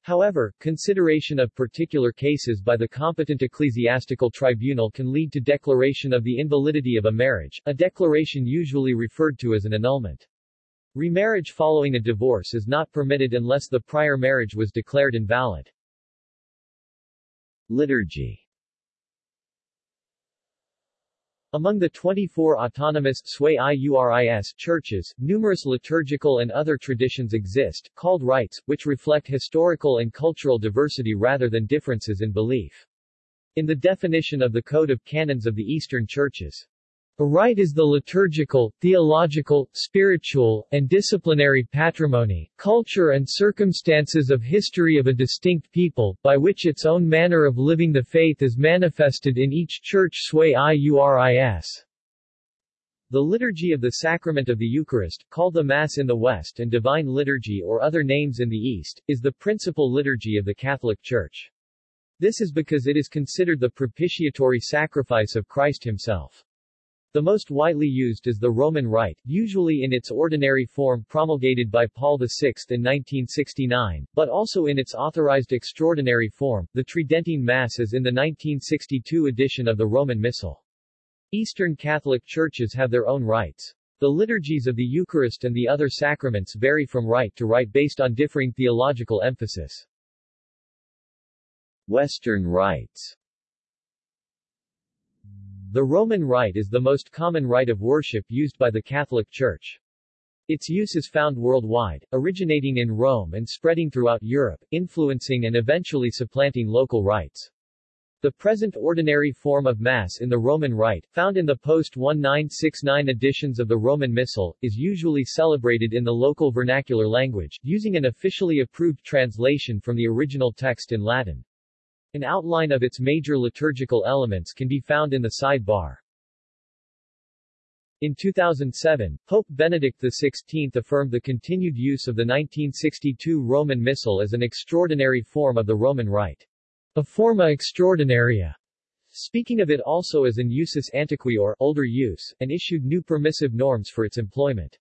However, consideration of particular cases by the competent ecclesiastical tribunal can lead to declaration of the invalidity of a marriage, a declaration usually referred to as an annulment. Remarriage following a divorce is not permitted unless the prior marriage was declared invalid. Liturgy Among the 24 autonomous Sui Iuris churches, numerous liturgical and other traditions exist, called rites, which reflect historical and cultural diversity rather than differences in belief. In the definition of the Code of Canons of the Eastern Churches, a rite is the liturgical, theological, spiritual, and disciplinary patrimony, culture and circumstances of history of a distinct people, by which its own manner of living the faith is manifested in each church sui iuris. The Liturgy of the Sacrament of the Eucharist, called the Mass in the West and Divine Liturgy or other names in the East, is the principal liturgy of the Catholic Church. This is because it is considered the propitiatory sacrifice of Christ himself. The most widely used is the Roman Rite, usually in its ordinary form promulgated by Paul VI in 1969, but also in its authorized extraordinary form, the Tridentine Mass as in the 1962 edition of the Roman Missal. Eastern Catholic churches have their own rites. The liturgies of the Eucharist and the other sacraments vary from rite to rite based on differing theological emphasis. Western rites the Roman Rite is the most common rite of worship used by the Catholic Church. Its use is found worldwide, originating in Rome and spreading throughout Europe, influencing and eventually supplanting local rites. The present ordinary form of Mass in the Roman Rite, found in the post-1969 editions of the Roman Missal, is usually celebrated in the local vernacular language, using an officially approved translation from the original text in Latin. An outline of its major liturgical elements can be found in the sidebar. In 2007, Pope Benedict XVI affirmed the continued use of the 1962 Roman Missal as an extraordinary form of the Roman Rite. A forma extraordinaria. Speaking of it also as in usus antiquior, older use, and issued new permissive norms for its employment.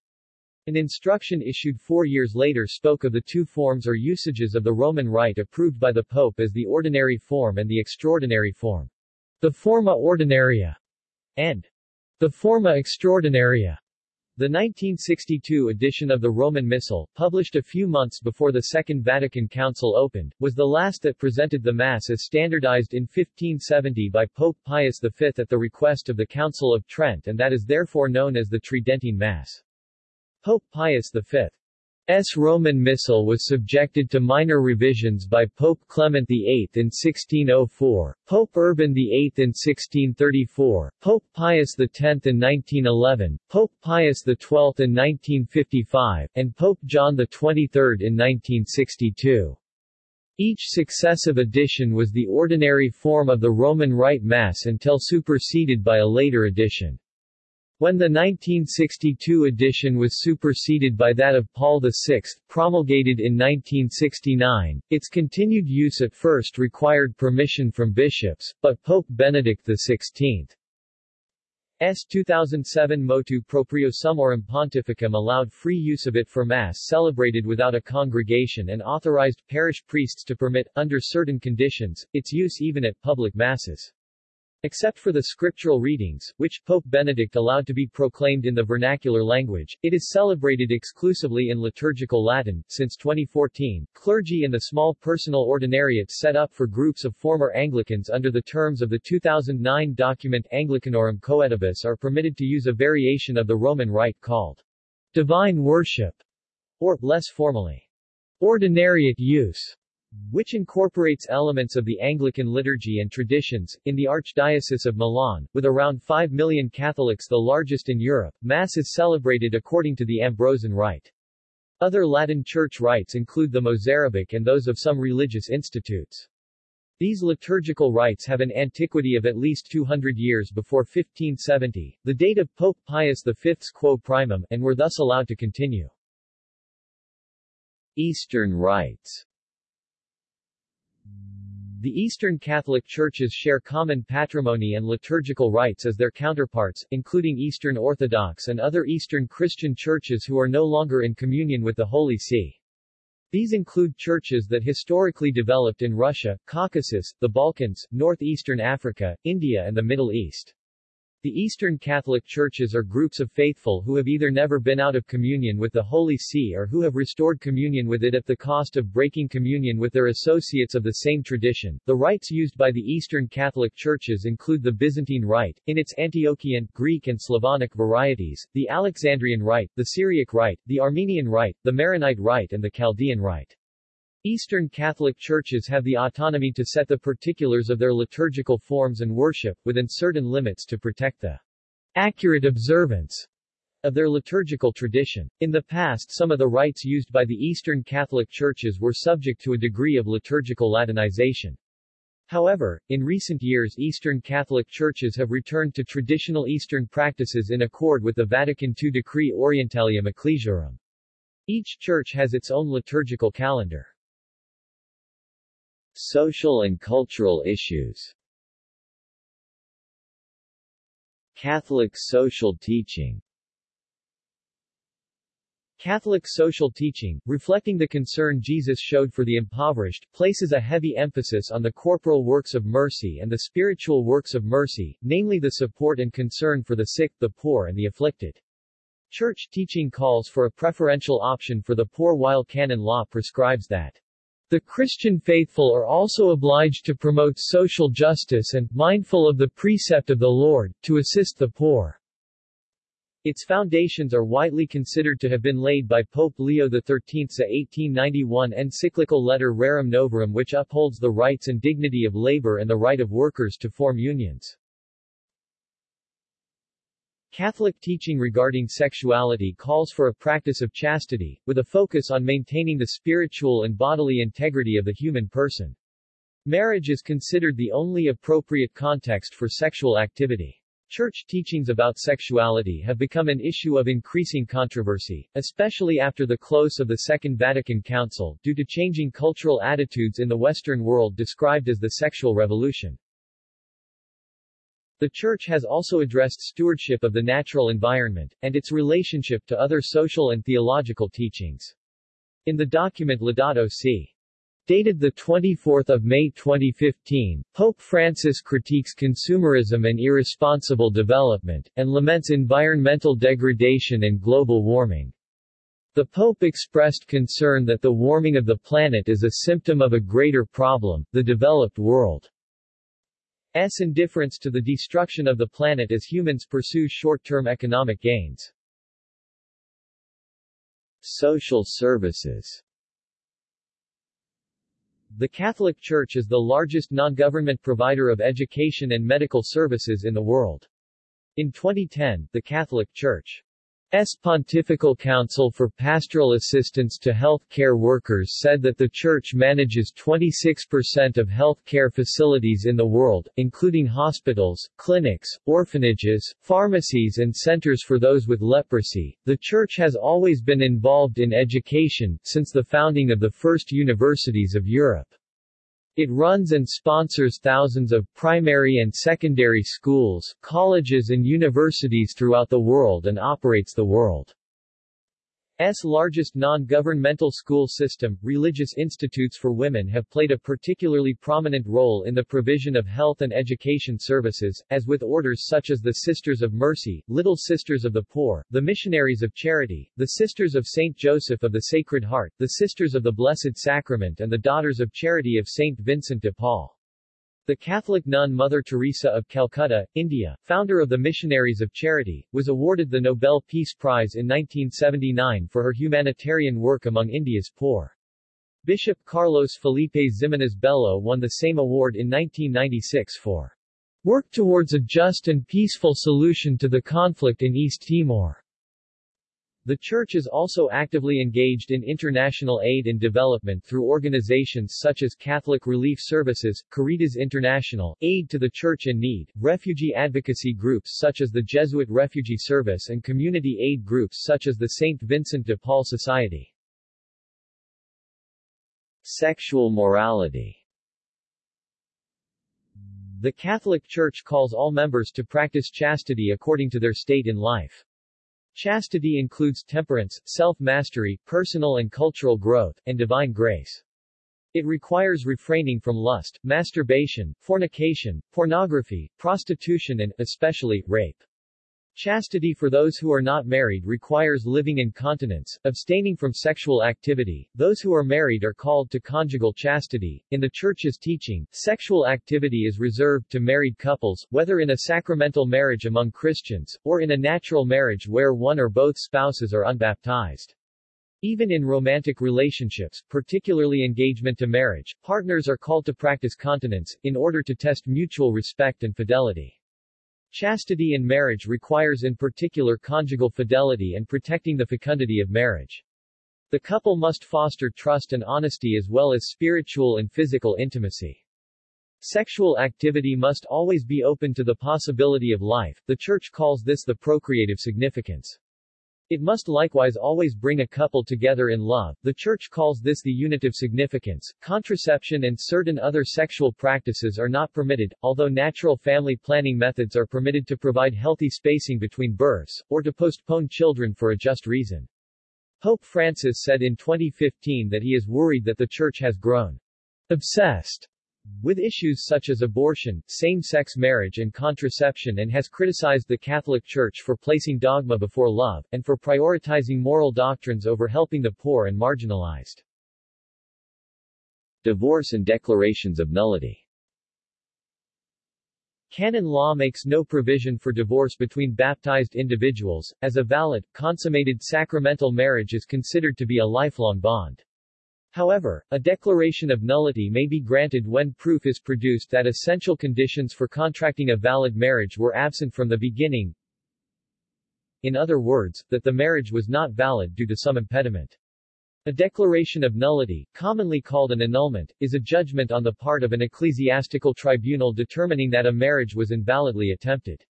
An instruction issued four years later spoke of the two forms or usages of the Roman Rite approved by the Pope as the ordinary form and the extraordinary form. The Forma Ordinaria and the Forma Extraordinaria. The 1962 edition of the Roman Missal, published a few months before the Second Vatican Council opened, was the last that presented the Mass as standardized in 1570 by Pope Pius V at the request of the Council of Trent and that is therefore known as the Tridentine Mass. Pope Pius V's Roman Missal was subjected to minor revisions by Pope Clement VIII in 1604, Pope Urban VIII in 1634, Pope Pius X in 1911, Pope Pius XII in 1955, and Pope John XXIII in 1962. Each successive edition was the ordinary form of the Roman Rite Mass until superseded by a later edition. When the 1962 edition was superseded by that of Paul VI, promulgated in 1969, its continued use at first required permission from bishops, but Pope Benedict XVI S. 2007 Motu Proprio Summorum Pontificum allowed free use of it for Mass celebrated without a congregation and authorized parish priests to permit, under certain conditions, its use even at public Masses. Except for the scriptural readings, which Pope Benedict allowed to be proclaimed in the vernacular language, it is celebrated exclusively in liturgical Latin. Since 2014, clergy in the small personal ordinariates set up for groups of former Anglicans under the terms of the 2009 document Anglicanorum Coetibus are permitted to use a variation of the Roman Rite called divine worship, or, less formally, ordinariate use which incorporates elements of the Anglican liturgy and traditions. In the Archdiocese of Milan, with around 5 million Catholics the largest in Europe, Mass is celebrated according to the Ambrosian Rite. Other Latin Church rites include the Mozarabic and those of some religious institutes. These liturgical rites have an antiquity of at least 200 years before 1570, the date of Pope Pius V's quo primum, and were thus allowed to continue. Eastern rites the Eastern Catholic Churches share common patrimony and liturgical rites as their counterparts, including Eastern Orthodox and other Eastern Christian churches who are no longer in communion with the Holy See. These include churches that historically developed in Russia, Caucasus, the Balkans, northeastern Africa, India and the Middle East. The Eastern Catholic Churches are groups of faithful who have either never been out of communion with the Holy See or who have restored communion with it at the cost of breaking communion with their associates of the same tradition. The rites used by the Eastern Catholic Churches include the Byzantine Rite, in its Antiochian, Greek and Slavonic varieties, the Alexandrian Rite, the Syriac Rite, the Armenian Rite, the Maronite Rite and the Chaldean Rite. Eastern Catholic churches have the autonomy to set the particulars of their liturgical forms and worship, within certain limits to protect the accurate observance of their liturgical tradition. In the past some of the rites used by the Eastern Catholic churches were subject to a degree of liturgical Latinization. However, in recent years Eastern Catholic churches have returned to traditional Eastern practices in accord with the Vatican II Decree Orientalium Ecclesiarum. Each church has its own liturgical calendar. Social and cultural issues. Catholic social teaching. Catholic social teaching, reflecting the concern Jesus showed for the impoverished, places a heavy emphasis on the corporal works of mercy and the spiritual works of mercy, namely the support and concern for the sick, the poor and the afflicted. Church teaching calls for a preferential option for the poor while canon law prescribes that the Christian faithful are also obliged to promote social justice and, mindful of the precept of the Lord, to assist the poor. Its foundations are widely considered to have been laid by Pope Leo XIII's 1891 encyclical Letter Rerum Novarum which upholds the rights and dignity of labor and the right of workers to form unions. Catholic teaching regarding sexuality calls for a practice of chastity, with a focus on maintaining the spiritual and bodily integrity of the human person. Marriage is considered the only appropriate context for sexual activity. Church teachings about sexuality have become an issue of increasing controversy, especially after the close of the Second Vatican Council, due to changing cultural attitudes in the Western world described as the sexual revolution. The Church has also addressed stewardship of the natural environment, and its relationship to other social and theological teachings. In the document Laudato Si' Dated 24 May 2015, Pope Francis critiques consumerism and irresponsible development, and laments environmental degradation and global warming. The Pope expressed concern that the warming of the planet is a symptom of a greater problem, the developed world's indifference to the destruction of the planet as humans pursue short-term economic gains. Social services the Catholic Church is the largest non-government provider of education and medical services in the world. In 2010, the Catholic Church S. Pontifical Council for Pastoral Assistance to Health Care Workers said that the Church manages 26% of health care facilities in the world, including hospitals, clinics, orphanages, pharmacies and centers for those with leprosy. The Church has always been involved in education, since the founding of the first universities of Europe. It runs and sponsors thousands of primary and secondary schools, colleges and universities throughout the world and operates the world S largest non-governmental school system, religious institutes for women have played a particularly prominent role in the provision of health and education services, as with orders such as the Sisters of Mercy, Little Sisters of the Poor, the Missionaries of Charity, the Sisters of St. Joseph of the Sacred Heart, the Sisters of the Blessed Sacrament and the Daughters of Charity of St. Vincent de Paul. The Catholic nun Mother Teresa of Calcutta, India, founder of the Missionaries of Charity, was awarded the Nobel Peace Prize in 1979 for her humanitarian work among India's poor. Bishop Carlos Felipe Ximenes Bello won the same award in 1996 for work towards a just and peaceful solution to the conflict in East Timor. The Church is also actively engaged in international aid and development through organizations such as Catholic Relief Services, Caritas International, Aid to the Church in Need, refugee advocacy groups such as the Jesuit Refugee Service and community aid groups such as the St. Vincent de Paul Society. Sexual morality The Catholic Church calls all members to practice chastity according to their state in life. Chastity includes temperance, self-mastery, personal and cultural growth, and divine grace. It requires refraining from lust, masturbation, fornication, pornography, prostitution and, especially, rape. Chastity for those who are not married requires living in continence, abstaining from sexual activity. Those who are married are called to conjugal chastity. In the Church's teaching, sexual activity is reserved to married couples, whether in a sacramental marriage among Christians, or in a natural marriage where one or both spouses are unbaptized. Even in romantic relationships, particularly engagement to marriage, partners are called to practice continence, in order to test mutual respect and fidelity. Chastity in marriage requires in particular conjugal fidelity and protecting the fecundity of marriage. The couple must foster trust and honesty as well as spiritual and physical intimacy. Sexual activity must always be open to the possibility of life, the Church calls this the procreative significance. It must likewise always bring a couple together in love, the Church calls this the unitive significance. Contraception and certain other sexual practices are not permitted, although natural family planning methods are permitted to provide healthy spacing between births, or to postpone children for a just reason. Pope Francis said in 2015 that he is worried that the Church has grown obsessed with issues such as abortion, same-sex marriage and contraception and has criticized the Catholic Church for placing dogma before love, and for prioritizing moral doctrines over helping the poor and marginalized. Divorce and declarations of nullity Canon law makes no provision for divorce between baptized individuals, as a valid, consummated sacramental marriage is considered to be a lifelong bond. However, a declaration of nullity may be granted when proof is produced that essential conditions for contracting a valid marriage were absent from the beginning. In other words, that the marriage was not valid due to some impediment. A declaration of nullity, commonly called an annulment, is a judgment on the part of an ecclesiastical tribunal determining that a marriage was invalidly attempted.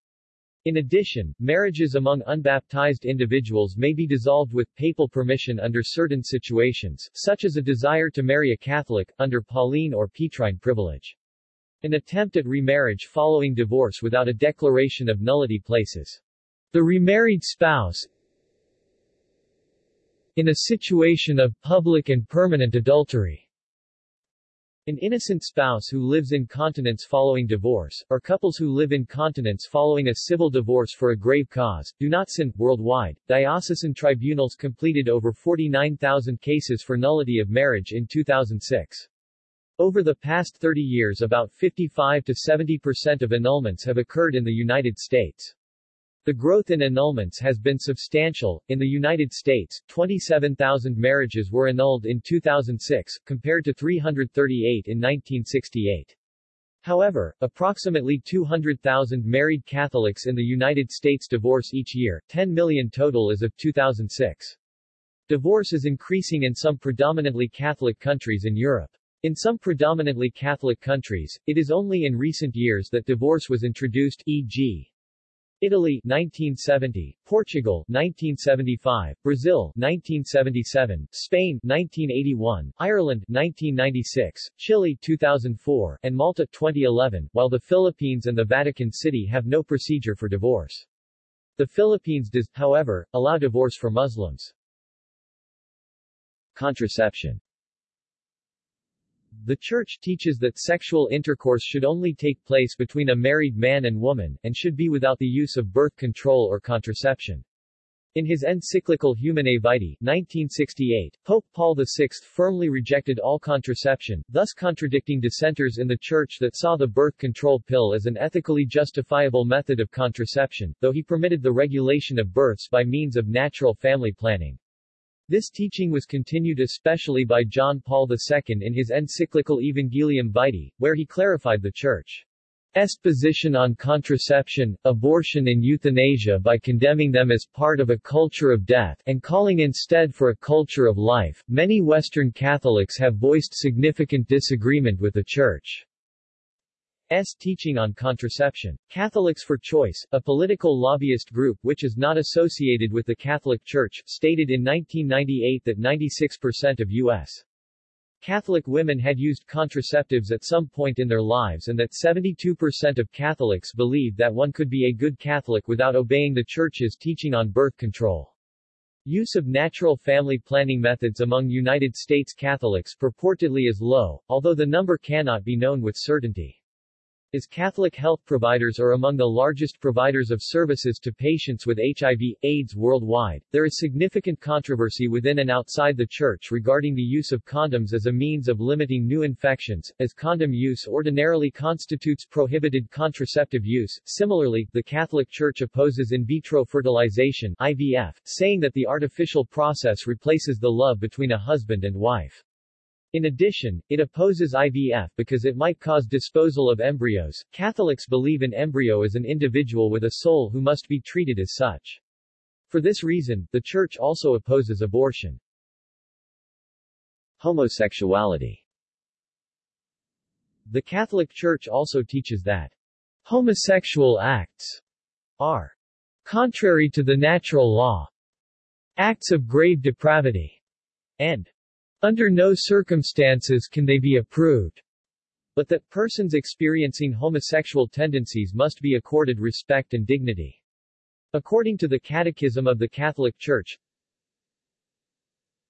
In addition, marriages among unbaptized individuals may be dissolved with papal permission under certain situations, such as a desire to marry a Catholic, under Pauline or Petrine privilege. An attempt at remarriage following divorce without a declaration of nullity places the remarried spouse in a situation of public and permanent adultery. An innocent spouse who lives in continence following divorce, or couples who live in continence following a civil divorce for a grave cause, do not sin. Worldwide, diocesan tribunals completed over 49,000 cases for nullity of marriage in 2006. Over the past 30 years about 55 to 70 percent of annulments have occurred in the United States. The growth in annulments has been substantial. In the United States, 27,000 marriages were annulled in 2006, compared to 338 in 1968. However, approximately 200,000 married Catholics in the United States divorce each year, 10 million total as of 2006. Divorce is increasing in some predominantly Catholic countries in Europe. In some predominantly Catholic countries, it is only in recent years that divorce was introduced e.g. Italy 1970, Portugal 1975, Brazil 1977, Spain 1981, Ireland 1996, Chile 2004, and Malta 2011, while the Philippines and the Vatican City have no procedure for divorce. The Philippines does, however, allow divorce for Muslims. Contraception the Church teaches that sexual intercourse should only take place between a married man and woman, and should be without the use of birth control or contraception. In his encyclical Humanae Vitae 1968, Pope Paul VI firmly rejected all contraception, thus contradicting dissenters in the Church that saw the birth control pill as an ethically justifiable method of contraception, though he permitted the regulation of births by means of natural family planning. This teaching was continued especially by John Paul II in his encyclical Evangelium Vitae, where he clarified the Church's position on contraception, abortion and euthanasia by condemning them as part of a culture of death, and calling instead for a culture of life. Many Western Catholics have voiced significant disagreement with the Church. S. teaching on contraception. Catholics for Choice, a political lobbyist group which is not associated with the Catholic Church, stated in 1998 that 96% of U.S. Catholic women had used contraceptives at some point in their lives and that 72% of Catholics believed that one could be a good Catholic without obeying the Church's teaching on birth control. Use of natural family planning methods among United States Catholics purportedly is low, although the number cannot be known with certainty. As Catholic health providers are among the largest providers of services to patients with HIV, AIDS worldwide, there is significant controversy within and outside the Church regarding the use of condoms as a means of limiting new infections, as condom use ordinarily constitutes prohibited contraceptive use. Similarly, the Catholic Church opposes in vitro fertilization IVF, saying that the artificial process replaces the love between a husband and wife. In addition, it opposes IVF because it might cause disposal of embryos. Catholics believe an embryo is an individual with a soul who must be treated as such. For this reason, the Church also opposes abortion. Homosexuality The Catholic Church also teaches that homosexual acts are contrary to the natural law, acts of grave depravity, and under no circumstances can they be approved, but that persons experiencing homosexual tendencies must be accorded respect and dignity. According to the Catechism of the Catholic Church,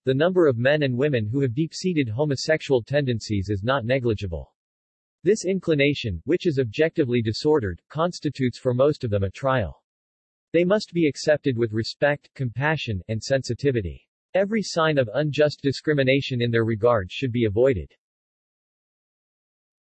the number of men and women who have deep-seated homosexual tendencies is not negligible. This inclination, which is objectively disordered, constitutes for most of them a trial. They must be accepted with respect, compassion, and sensitivity. Every sign of unjust discrimination in their regard should be avoided.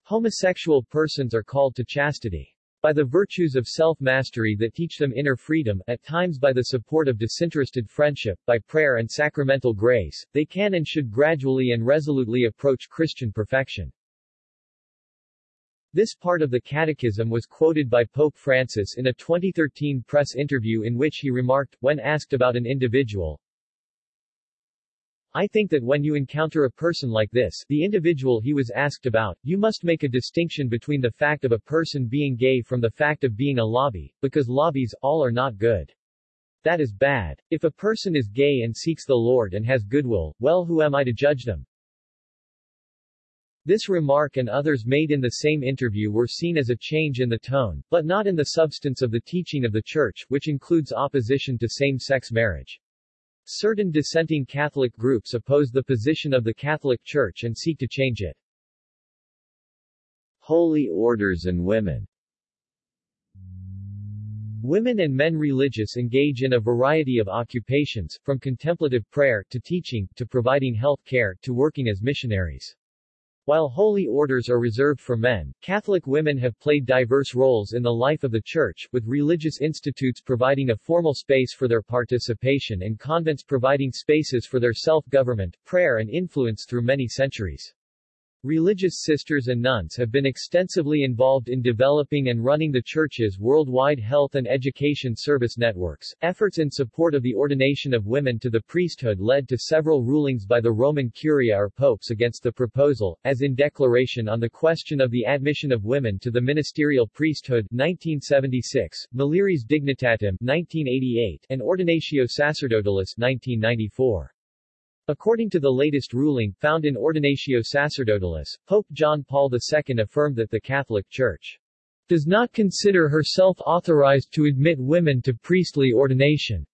Homosexual persons are called to chastity. By the virtues of self-mastery that teach them inner freedom, at times by the support of disinterested friendship, by prayer and sacramental grace, they can and should gradually and resolutely approach Christian perfection. This part of the Catechism was quoted by Pope Francis in a 2013 press interview in which he remarked, when asked about an individual, I think that when you encounter a person like this, the individual he was asked about, you must make a distinction between the fact of a person being gay from the fact of being a lobby, because lobbies, all are not good. That is bad. If a person is gay and seeks the Lord and has goodwill, well who am I to judge them? This remark and others made in the same interview were seen as a change in the tone, but not in the substance of the teaching of the Church, which includes opposition to same-sex marriage. Certain dissenting Catholic groups oppose the position of the Catholic Church and seek to change it. Holy Orders and Women Women and men religious engage in a variety of occupations, from contemplative prayer, to teaching, to providing health care, to working as missionaries. While holy orders are reserved for men, Catholic women have played diverse roles in the life of the Church, with religious institutes providing a formal space for their participation and convents providing spaces for their self-government, prayer and influence through many centuries. Religious sisters and nuns have been extensively involved in developing and running the Church's worldwide health and education service networks. Efforts in support of the ordination of women to the priesthood led to several rulings by the Roman Curia or popes against the proposal, as in Declaration on the Question of the Admission of Women to the Ministerial Priesthood 1976, Mulieris Dignitatem 1988, and Ordinatio Sacerdotalis 1994. According to the latest ruling, found in Ordinatio Sacerdotalis, Pope John Paul II affirmed that the Catholic Church does not consider herself authorized to admit women to priestly ordination.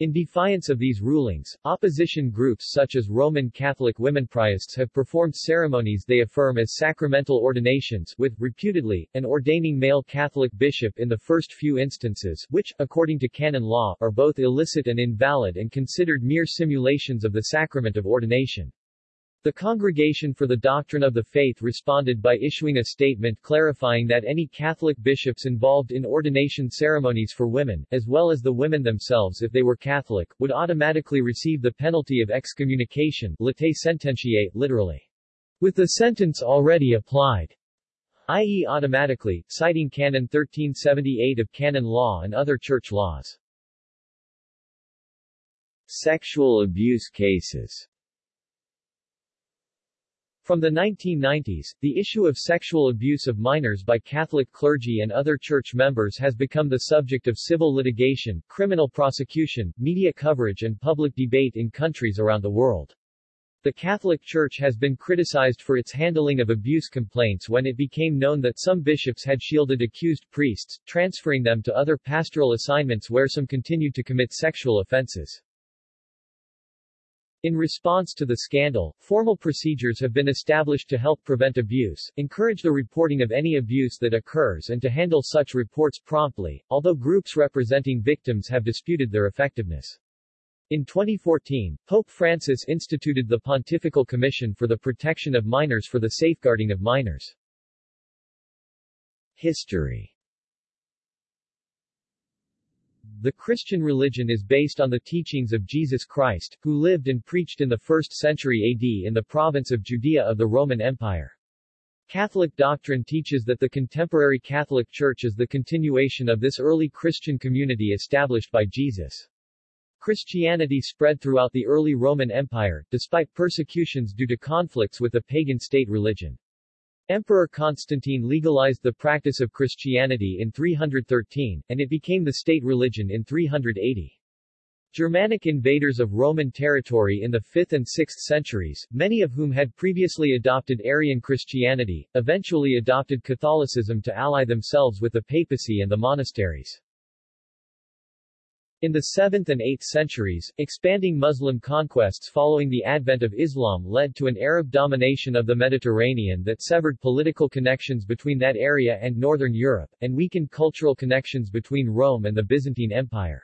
In defiance of these rulings, opposition groups such as Roman Catholic women priests have performed ceremonies they affirm as sacramental ordinations, with, reputedly, an ordaining male Catholic bishop in the first few instances, which, according to canon law, are both illicit and invalid and considered mere simulations of the sacrament of ordination. The Congregation for the Doctrine of the Faith responded by issuing a statement clarifying that any Catholic bishops involved in ordination ceremonies for women, as well as the women themselves if they were Catholic, would automatically receive the penalty of excommunication latae sententiae, literally, with the sentence already applied, i.e. automatically, citing Canon 1378 of canon law and other church laws. Sexual abuse cases from the 1990s, the issue of sexual abuse of minors by Catholic clergy and other church members has become the subject of civil litigation, criminal prosecution, media coverage and public debate in countries around the world. The Catholic Church has been criticized for its handling of abuse complaints when it became known that some bishops had shielded accused priests, transferring them to other pastoral assignments where some continued to commit sexual offenses. In response to the scandal, formal procedures have been established to help prevent abuse, encourage the reporting of any abuse that occurs and to handle such reports promptly, although groups representing victims have disputed their effectiveness. In 2014, Pope Francis instituted the Pontifical Commission for the Protection of Minors for the Safeguarding of Minors. History the Christian religion is based on the teachings of Jesus Christ, who lived and preached in the 1st century AD in the province of Judea of the Roman Empire. Catholic doctrine teaches that the contemporary Catholic Church is the continuation of this early Christian community established by Jesus. Christianity spread throughout the early Roman Empire, despite persecutions due to conflicts with the pagan state religion. Emperor Constantine legalized the practice of Christianity in 313, and it became the state religion in 380. Germanic invaders of Roman territory in the 5th and 6th centuries, many of whom had previously adopted Arian Christianity, eventually adopted Catholicism to ally themselves with the papacy and the monasteries. In the 7th and 8th centuries, expanding Muslim conquests following the advent of Islam led to an Arab domination of the Mediterranean that severed political connections between that area and northern Europe, and weakened cultural connections between Rome and the Byzantine Empire.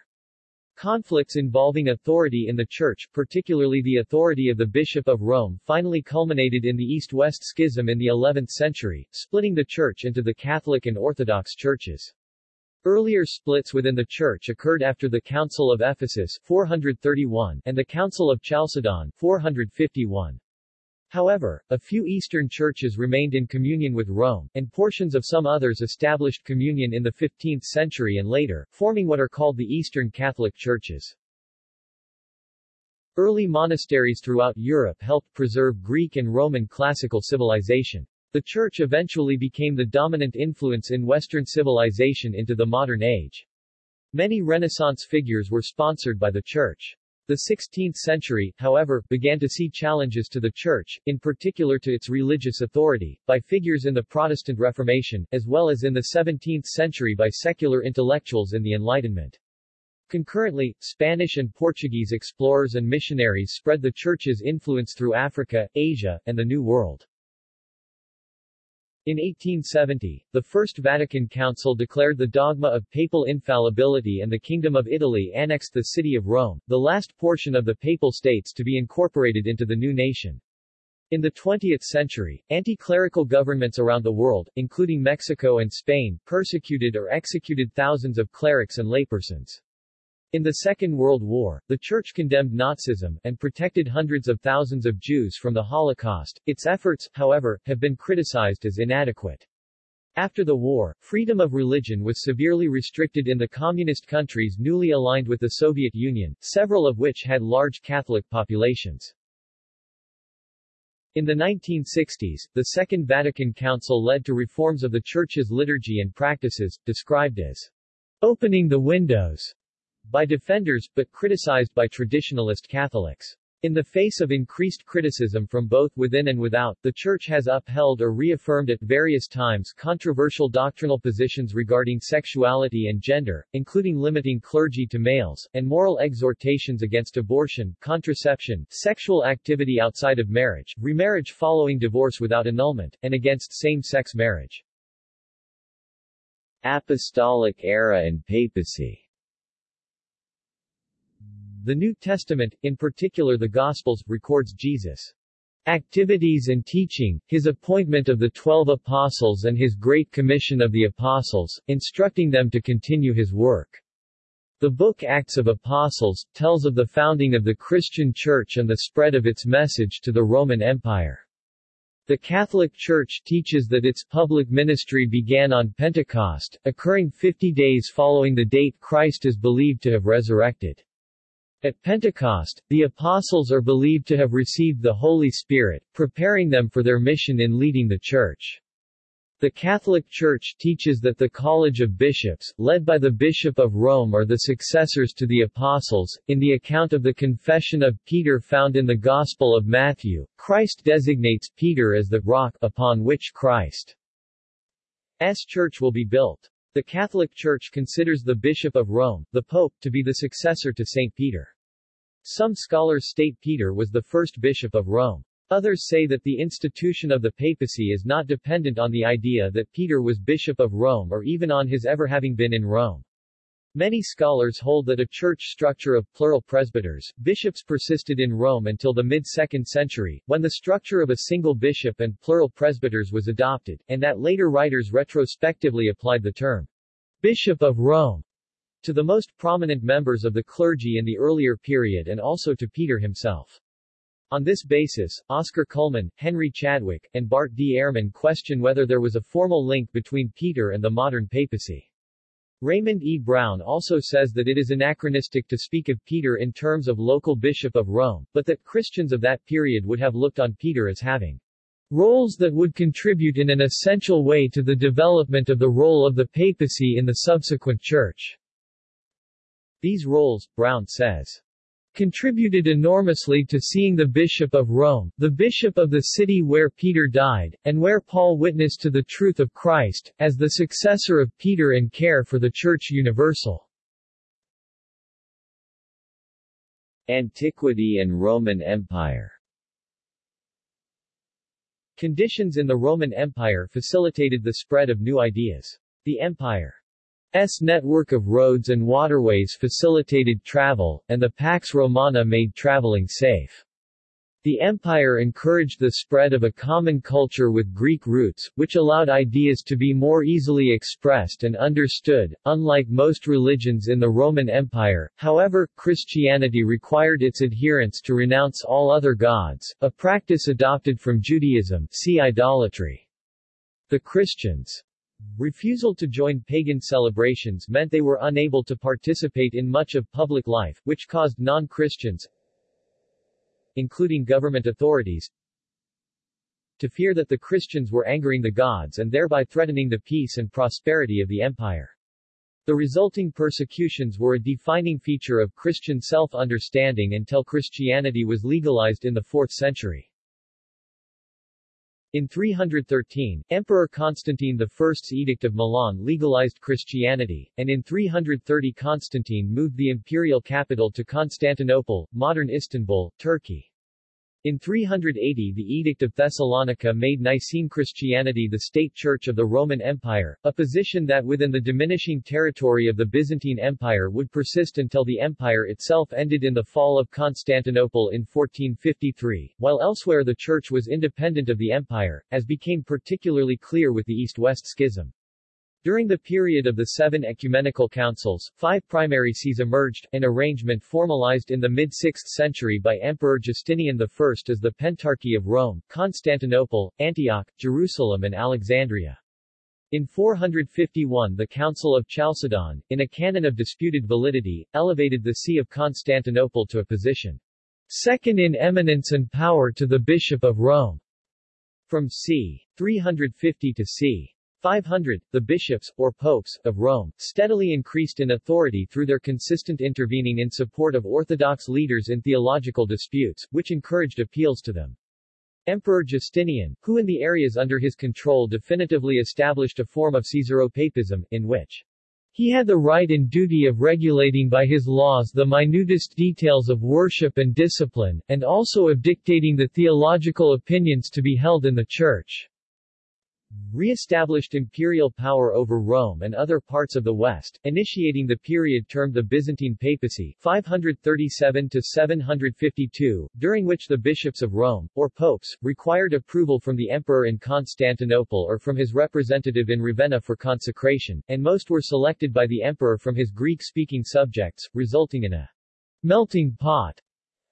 Conflicts involving authority in the Church, particularly the authority of the Bishop of Rome finally culminated in the East-West Schism in the 11th century, splitting the Church into the Catholic and Orthodox churches. Earlier splits within the church occurred after the Council of Ephesus 431 and the Council of Chalcedon 451. However, a few Eastern churches remained in communion with Rome, and portions of some others established communion in the 15th century and later, forming what are called the Eastern Catholic Churches. Early monasteries throughout Europe helped preserve Greek and Roman classical civilization. The Church eventually became the dominant influence in Western civilization into the modern age. Many Renaissance figures were sponsored by the Church. The 16th century, however, began to see challenges to the Church, in particular to its religious authority, by figures in the Protestant Reformation, as well as in the 17th century by secular intellectuals in the Enlightenment. Concurrently, Spanish and Portuguese explorers and missionaries spread the Church's influence through Africa, Asia, and the New World. In 1870, the First Vatican Council declared the dogma of papal infallibility and the Kingdom of Italy annexed the city of Rome, the last portion of the Papal States to be incorporated into the new nation. In the 20th century, anti-clerical governments around the world, including Mexico and Spain, persecuted or executed thousands of clerics and laypersons. In the Second World War, the Church condemned Nazism, and protected hundreds of thousands of Jews from the Holocaust. Its efforts, however, have been criticized as inadequate. After the war, freedom of religion was severely restricted in the communist countries newly aligned with the Soviet Union, several of which had large Catholic populations. In the 1960s, the Second Vatican Council led to reforms of the Church's liturgy and practices, described as opening the windows by defenders, but criticized by traditionalist Catholics. In the face of increased criticism from both within and without, the Church has upheld or reaffirmed at various times controversial doctrinal positions regarding sexuality and gender, including limiting clergy to males, and moral exhortations against abortion, contraception, sexual activity outside of marriage, remarriage following divorce without annulment, and against same-sex marriage. Apostolic era and papacy the New Testament, in particular the Gospels, records Jesus' activities and teaching, his appointment of the Twelve Apostles and his Great Commission of the Apostles, instructing them to continue his work. The book Acts of Apostles, tells of the founding of the Christian Church and the spread of its message to the Roman Empire. The Catholic Church teaches that its public ministry began on Pentecost, occurring 50 days following the date Christ is believed to have resurrected. At Pentecost, the apostles are believed to have received the Holy Spirit, preparing them for their mission in leading the Church. The Catholic Church teaches that the College of Bishops, led by the Bishop of Rome are the successors to the Apostles. In the account of the Confession of Peter found in the Gospel of Matthew, Christ designates Peter as the rock upon which Christ's church will be built. The Catholic Church considers the Bishop of Rome, the Pope, to be the successor to St. Peter. Some scholars state Peter was the first bishop of Rome. Others say that the institution of the papacy is not dependent on the idea that Peter was bishop of Rome or even on his ever having been in Rome. Many scholars hold that a church structure of plural presbyters, bishops persisted in Rome until the mid-2nd century, when the structure of a single bishop and plural presbyters was adopted, and that later writers retrospectively applied the term Bishop of Rome to the most prominent members of the clergy in the earlier period and also to Peter himself. On this basis, Oscar Cullmann, Henry Chadwick, and Bart D. Ehrman question whether there was a formal link between Peter and the modern papacy. Raymond E. Brown also says that it is anachronistic to speak of Peter in terms of local bishop of Rome, but that Christians of that period would have looked on Peter as having roles that would contribute in an essential way to the development of the role of the papacy in the subsequent church. These roles, Brown says, contributed enormously to seeing the Bishop of Rome, the bishop of the city where Peter died, and where Paul witnessed to the truth of Christ, as the successor of Peter in care for the Church Universal. Antiquity and Roman Empire Conditions in the Roman Empire facilitated the spread of new ideas. The empire S network of roads and waterways facilitated travel, and the Pax Romana made traveling safe. The empire encouraged the spread of a common culture with Greek roots, which allowed ideas to be more easily expressed and understood. Unlike most religions in the Roman Empire, however, Christianity required its adherents to renounce all other gods, a practice adopted from Judaism see idolatry. The Christians' Refusal to join pagan celebrations meant they were unable to participate in much of public life, which caused non-Christians, including government authorities, to fear that the Christians were angering the gods and thereby threatening the peace and prosperity of the empire. The resulting persecutions were a defining feature of Christian self-understanding until Christianity was legalized in the 4th century. In 313, Emperor Constantine I's Edict of Milan legalized Christianity, and in 330 Constantine moved the imperial capital to Constantinople, modern Istanbul, Turkey. In 380 the Edict of Thessalonica made Nicene Christianity the state church of the Roman Empire, a position that within the diminishing territory of the Byzantine Empire would persist until the empire itself ended in the fall of Constantinople in 1453, while elsewhere the church was independent of the empire, as became particularly clear with the East-West Schism. During the period of the seven ecumenical councils, five primary sees emerged, an arrangement formalized in the mid-6th century by Emperor Justinian I as the Pentarchy of Rome, Constantinople, Antioch, Jerusalem and Alexandria. In 451 the Council of Chalcedon, in a canon of disputed validity, elevated the See of Constantinople to a position second in eminence and power to the Bishop of Rome. From c. 350 to c. 500, the bishops, or popes, of Rome, steadily increased in authority through their consistent intervening in support of Orthodox leaders in theological disputes, which encouraged appeals to them. Emperor Justinian, who in the areas under his control definitively established a form of Caesaropapism, in which he had the right and duty of regulating by his laws the minutest details of worship and discipline, and also of dictating the theological opinions to be held in the Church re-established imperial power over Rome and other parts of the West, initiating the period termed the Byzantine Papacy 537-752, during which the bishops of Rome, or popes, required approval from the emperor in Constantinople or from his representative in Ravenna for consecration, and most were selected by the emperor from his Greek-speaking subjects, resulting in a melting pot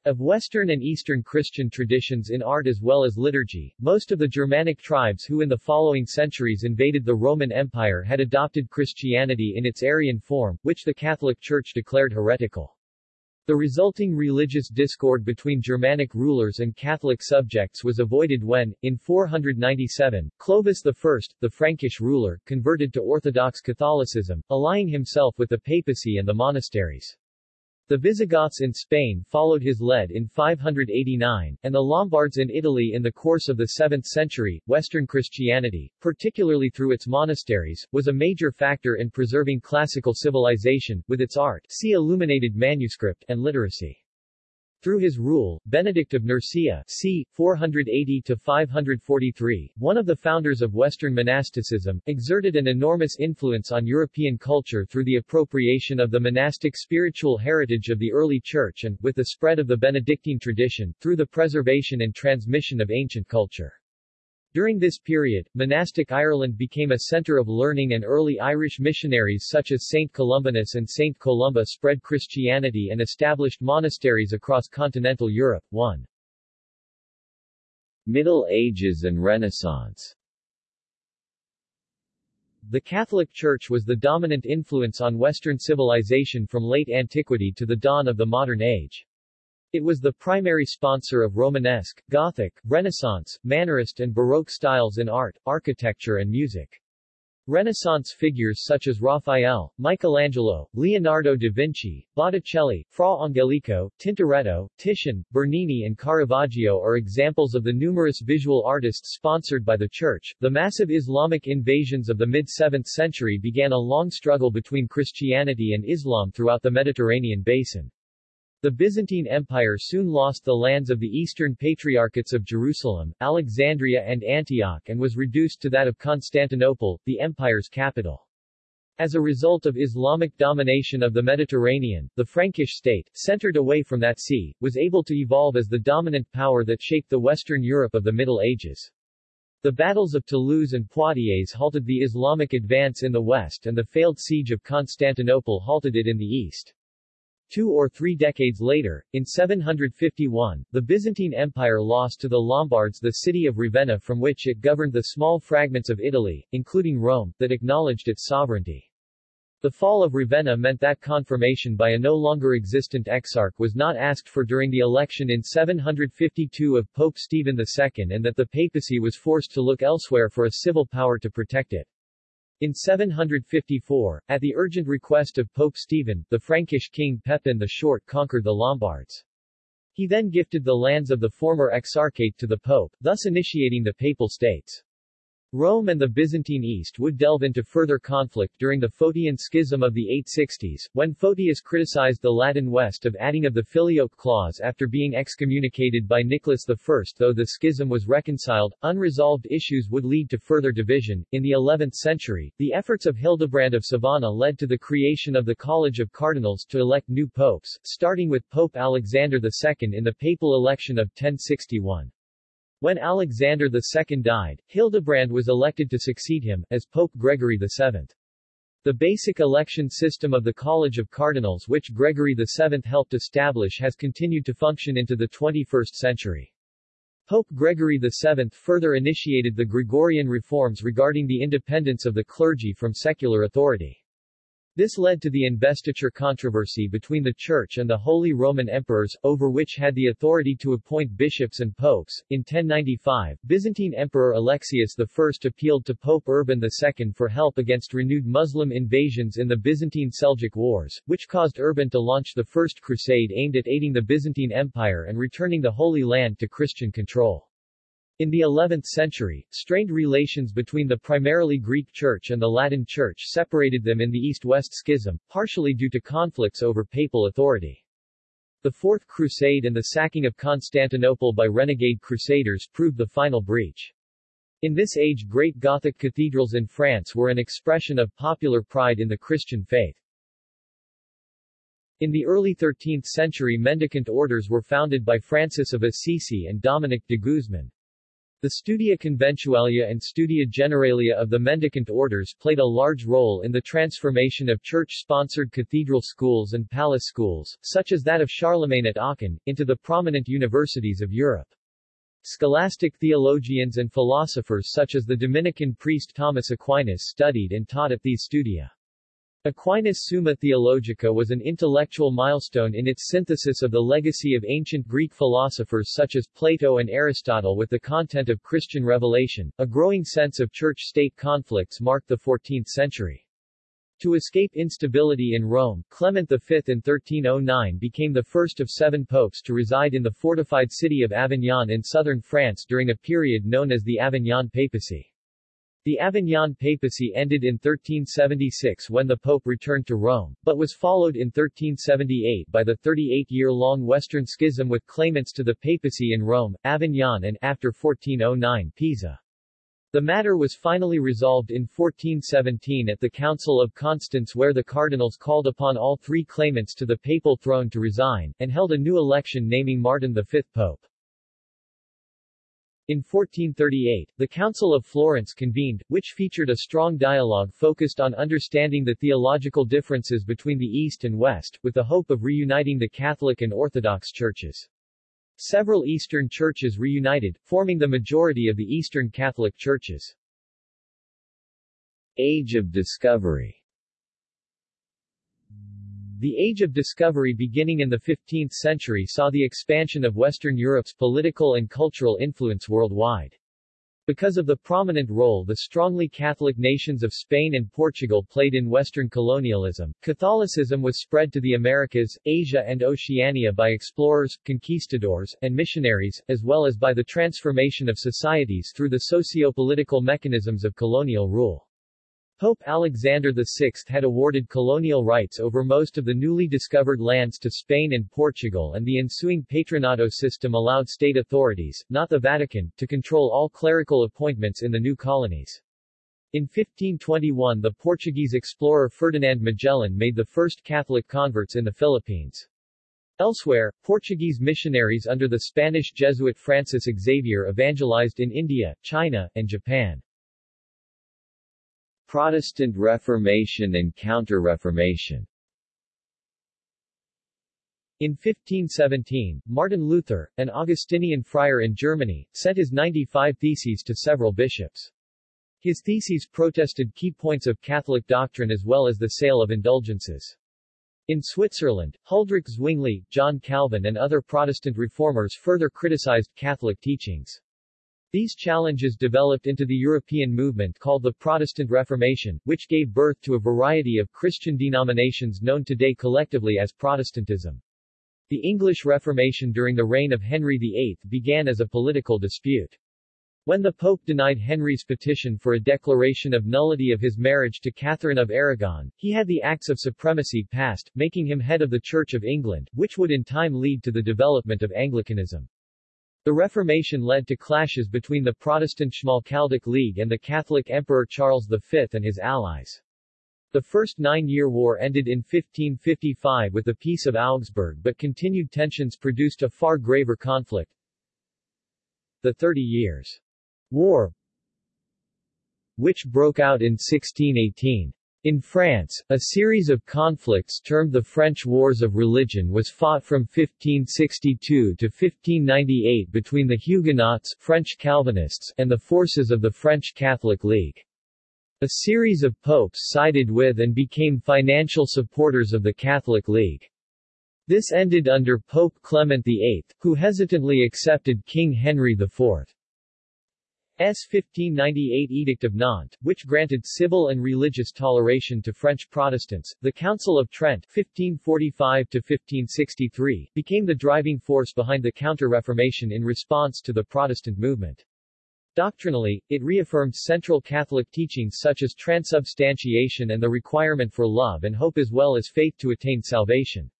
of Western and Eastern Christian traditions in art as well as liturgy, most of the Germanic tribes who in the following centuries invaded the Roman Empire had adopted Christianity in its Arian form, which the Catholic Church declared heretical. The resulting religious discord between Germanic rulers and Catholic subjects was avoided when, in 497, Clovis I, the Frankish ruler, converted to Orthodox Catholicism, allying himself with the papacy and the monasteries. The Visigoths in Spain followed his lead in 589, and the Lombards in Italy in the course of the 7th century. Western Christianity, particularly through its monasteries, was a major factor in preserving classical civilization, with its art see illuminated manuscript and literacy. Through his rule, Benedict of Nursia c. 480-543, one of the founders of Western monasticism, exerted an enormous influence on European culture through the appropriation of the monastic spiritual heritage of the early Church and, with the spread of the Benedictine tradition, through the preservation and transmission of ancient culture. During this period, monastic Ireland became a centre of learning and early Irish missionaries such as St. Columbanus and St. Columba spread Christianity and established monasteries across continental Europe. 1. Middle Ages and Renaissance The Catholic Church was the dominant influence on Western civilization from late antiquity to the dawn of the modern age. It was the primary sponsor of Romanesque, Gothic, Renaissance, Mannerist and Baroque styles in art, architecture and music. Renaissance figures such as Raphael, Michelangelo, Leonardo da Vinci, Botticelli, Fra Angelico, Tintoretto, Titian, Bernini and Caravaggio are examples of the numerous visual artists sponsored by the Church. The massive Islamic invasions of the mid-7th century began a long struggle between Christianity and Islam throughout the Mediterranean basin. The Byzantine Empire soon lost the lands of the Eastern Patriarchates of Jerusalem, Alexandria and Antioch and was reduced to that of Constantinople, the empire's capital. As a result of Islamic domination of the Mediterranean, the Frankish state, centered away from that sea, was able to evolve as the dominant power that shaped the Western Europe of the Middle Ages. The battles of Toulouse and Poitiers halted the Islamic advance in the west and the failed siege of Constantinople halted it in the east. Two or three decades later, in 751, the Byzantine Empire lost to the Lombards the city of Ravenna from which it governed the small fragments of Italy, including Rome, that acknowledged its sovereignty. The fall of Ravenna meant that confirmation by a no longer existent exarch was not asked for during the election in 752 of Pope Stephen II and that the papacy was forced to look elsewhere for a civil power to protect it. In 754, at the urgent request of Pope Stephen, the Frankish king Pepin the Short conquered the Lombards. He then gifted the lands of the former exarchate to the pope, thus initiating the Papal States. Rome and the Byzantine East would delve into further conflict during the Photian Schism of the 860s, when Photius criticized the Latin West of adding of the Filioque clause after being excommunicated by Nicholas I. Though the schism was reconciled, unresolved issues would lead to further division. In the 11th century, the efforts of Hildebrand of Sovana led to the creation of the College of Cardinals to elect new popes, starting with Pope Alexander II in the papal election of 1061. When Alexander II died, Hildebrand was elected to succeed him, as Pope Gregory VII. The basic election system of the College of Cardinals which Gregory VII helped establish has continued to function into the 21st century. Pope Gregory VII further initiated the Gregorian reforms regarding the independence of the clergy from secular authority. This led to the investiture controversy between the Church and the Holy Roman Emperors, over which had the authority to appoint bishops and popes. In 1095, Byzantine Emperor Alexius I appealed to Pope Urban II for help against renewed Muslim invasions in the Byzantine Seljuk Wars, which caused Urban to launch the First Crusade aimed at aiding the Byzantine Empire and returning the Holy Land to Christian control. In the 11th century, strained relations between the primarily Greek Church and the Latin Church separated them in the East-West Schism, partially due to conflicts over papal authority. The Fourth Crusade and the sacking of Constantinople by renegade crusaders proved the final breach. In this age great Gothic cathedrals in France were an expression of popular pride in the Christian faith. In the early 13th century mendicant orders were founded by Francis of Assisi and Dominic de Guzman. The Studia Conventualia and Studia Generalia of the mendicant orders played a large role in the transformation of church-sponsored cathedral schools and palace schools, such as that of Charlemagne at Aachen, into the prominent universities of Europe. Scholastic theologians and philosophers such as the Dominican priest Thomas Aquinas studied and taught at these studia. Aquinas' Summa Theologica was an intellectual milestone in its synthesis of the legacy of ancient Greek philosophers such as Plato and Aristotle with the content of Christian revelation. A growing sense of church-state conflicts marked the 14th century. To escape instability in Rome, Clement V in 1309 became the first of seven popes to reside in the fortified city of Avignon in southern France during a period known as the Avignon Papacy. The Avignon papacy ended in 1376 when the pope returned to Rome, but was followed in 1378 by the 38-year-long Western Schism with claimants to the papacy in Rome, Avignon and, after 1409, Pisa. The matter was finally resolved in 1417 at the Council of Constance where the cardinals called upon all three claimants to the papal throne to resign, and held a new election naming Martin V pope. In 1438, the Council of Florence convened, which featured a strong dialogue focused on understanding the theological differences between the East and West, with the hope of reuniting the Catholic and Orthodox churches. Several Eastern churches reunited, forming the majority of the Eastern Catholic churches. Age of Discovery the Age of Discovery beginning in the 15th century saw the expansion of Western Europe's political and cultural influence worldwide. Because of the prominent role the strongly Catholic nations of Spain and Portugal played in Western colonialism, Catholicism was spread to the Americas, Asia and Oceania by explorers, conquistadors, and missionaries, as well as by the transformation of societies through the socio-political mechanisms of colonial rule. Pope Alexander VI had awarded colonial rights over most of the newly discovered lands to Spain and Portugal and the ensuing Patronato system allowed state authorities, not the Vatican, to control all clerical appointments in the new colonies. In 1521 the Portuguese explorer Ferdinand Magellan made the first Catholic converts in the Philippines. Elsewhere, Portuguese missionaries under the Spanish Jesuit Francis Xavier evangelized in India, China, and Japan. Protestant Reformation and Counter-Reformation in 1517, Martin Luther, an Augustinian friar in Germany, sent his 95 theses to several bishops. His theses protested key points of Catholic doctrine as well as the sale of indulgences. In Switzerland, Huldrych Zwingli, John Calvin and other Protestant reformers further criticized Catholic teachings. These challenges developed into the European movement called the Protestant Reformation, which gave birth to a variety of Christian denominations known today collectively as Protestantism. The English Reformation during the reign of Henry VIII began as a political dispute. When the Pope denied Henry's petition for a declaration of nullity of his marriage to Catherine of Aragon, he had the Acts of Supremacy passed, making him head of the Church of England, which would in time lead to the development of Anglicanism. The Reformation led to clashes between the Protestant Schmalkaldic League and the Catholic Emperor Charles V and his allies. The First Nine-Year War ended in 1555 with the Peace of Augsburg but continued tensions produced a far graver conflict. The Thirty Years' War which broke out in 1618. In France, a series of conflicts termed the French Wars of Religion was fought from 1562 to 1598 between the Huguenots French Calvinists and the forces of the French Catholic League. A series of popes sided with and became financial supporters of the Catholic League. This ended under Pope Clement VIII, who hesitantly accepted King Henry IV. S. 1598 Edict of Nantes, which granted civil and religious toleration to French Protestants, the Council of Trent 1545-1563, became the driving force behind the Counter-Reformation in response to the Protestant movement. Doctrinally, it reaffirmed central Catholic teachings such as transubstantiation and the requirement for love and hope as well as faith to attain salvation.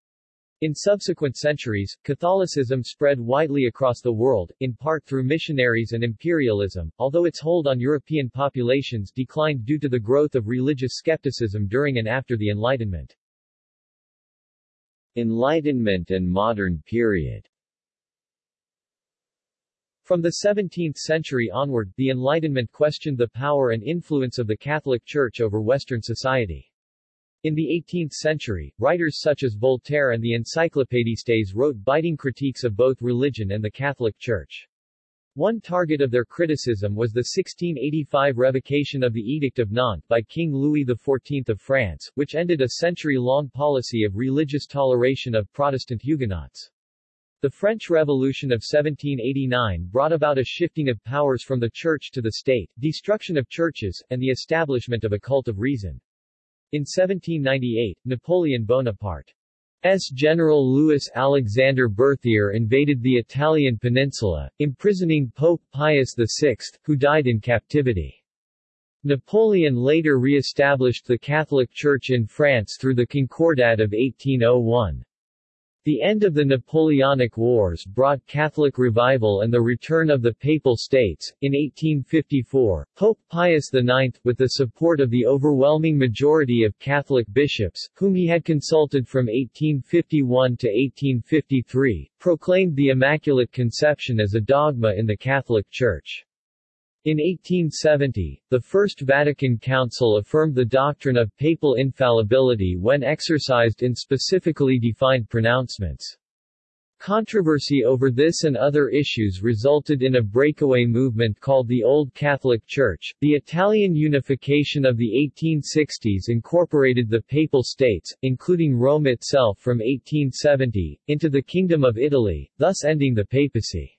In subsequent centuries, Catholicism spread widely across the world, in part through missionaries and imperialism, although its hold on European populations declined due to the growth of religious skepticism during and after the Enlightenment. Enlightenment and modern period From the 17th century onward, the Enlightenment questioned the power and influence of the Catholic Church over Western society. In the 18th century, writers such as Voltaire and the Encyclopédistes wrote biting critiques of both religion and the Catholic Church. One target of their criticism was the 1685 revocation of the Edict of Nantes by King Louis XIV of France, which ended a century-long policy of religious toleration of Protestant Huguenots. The French Revolution of 1789 brought about a shifting of powers from the church to the state, destruction of churches, and the establishment of a cult of reason. In 1798, Napoleon Bonaparte's General Louis Alexander Berthier invaded the Italian peninsula, imprisoning Pope Pius VI, who died in captivity. Napoleon later re-established the Catholic Church in France through the Concordat of 1801. The end of the Napoleonic Wars brought Catholic revival and the return of the Papal States. In 1854, Pope Pius IX, with the support of the overwhelming majority of Catholic bishops, whom he had consulted from 1851 to 1853, proclaimed the Immaculate Conception as a dogma in the Catholic Church. In 1870, the First Vatican Council affirmed the doctrine of papal infallibility when exercised in specifically defined pronouncements. Controversy over this and other issues resulted in a breakaway movement called the Old Catholic Church. The Italian unification of the 1860s incorporated the Papal States, including Rome itself from 1870, into the Kingdom of Italy, thus ending the papacy.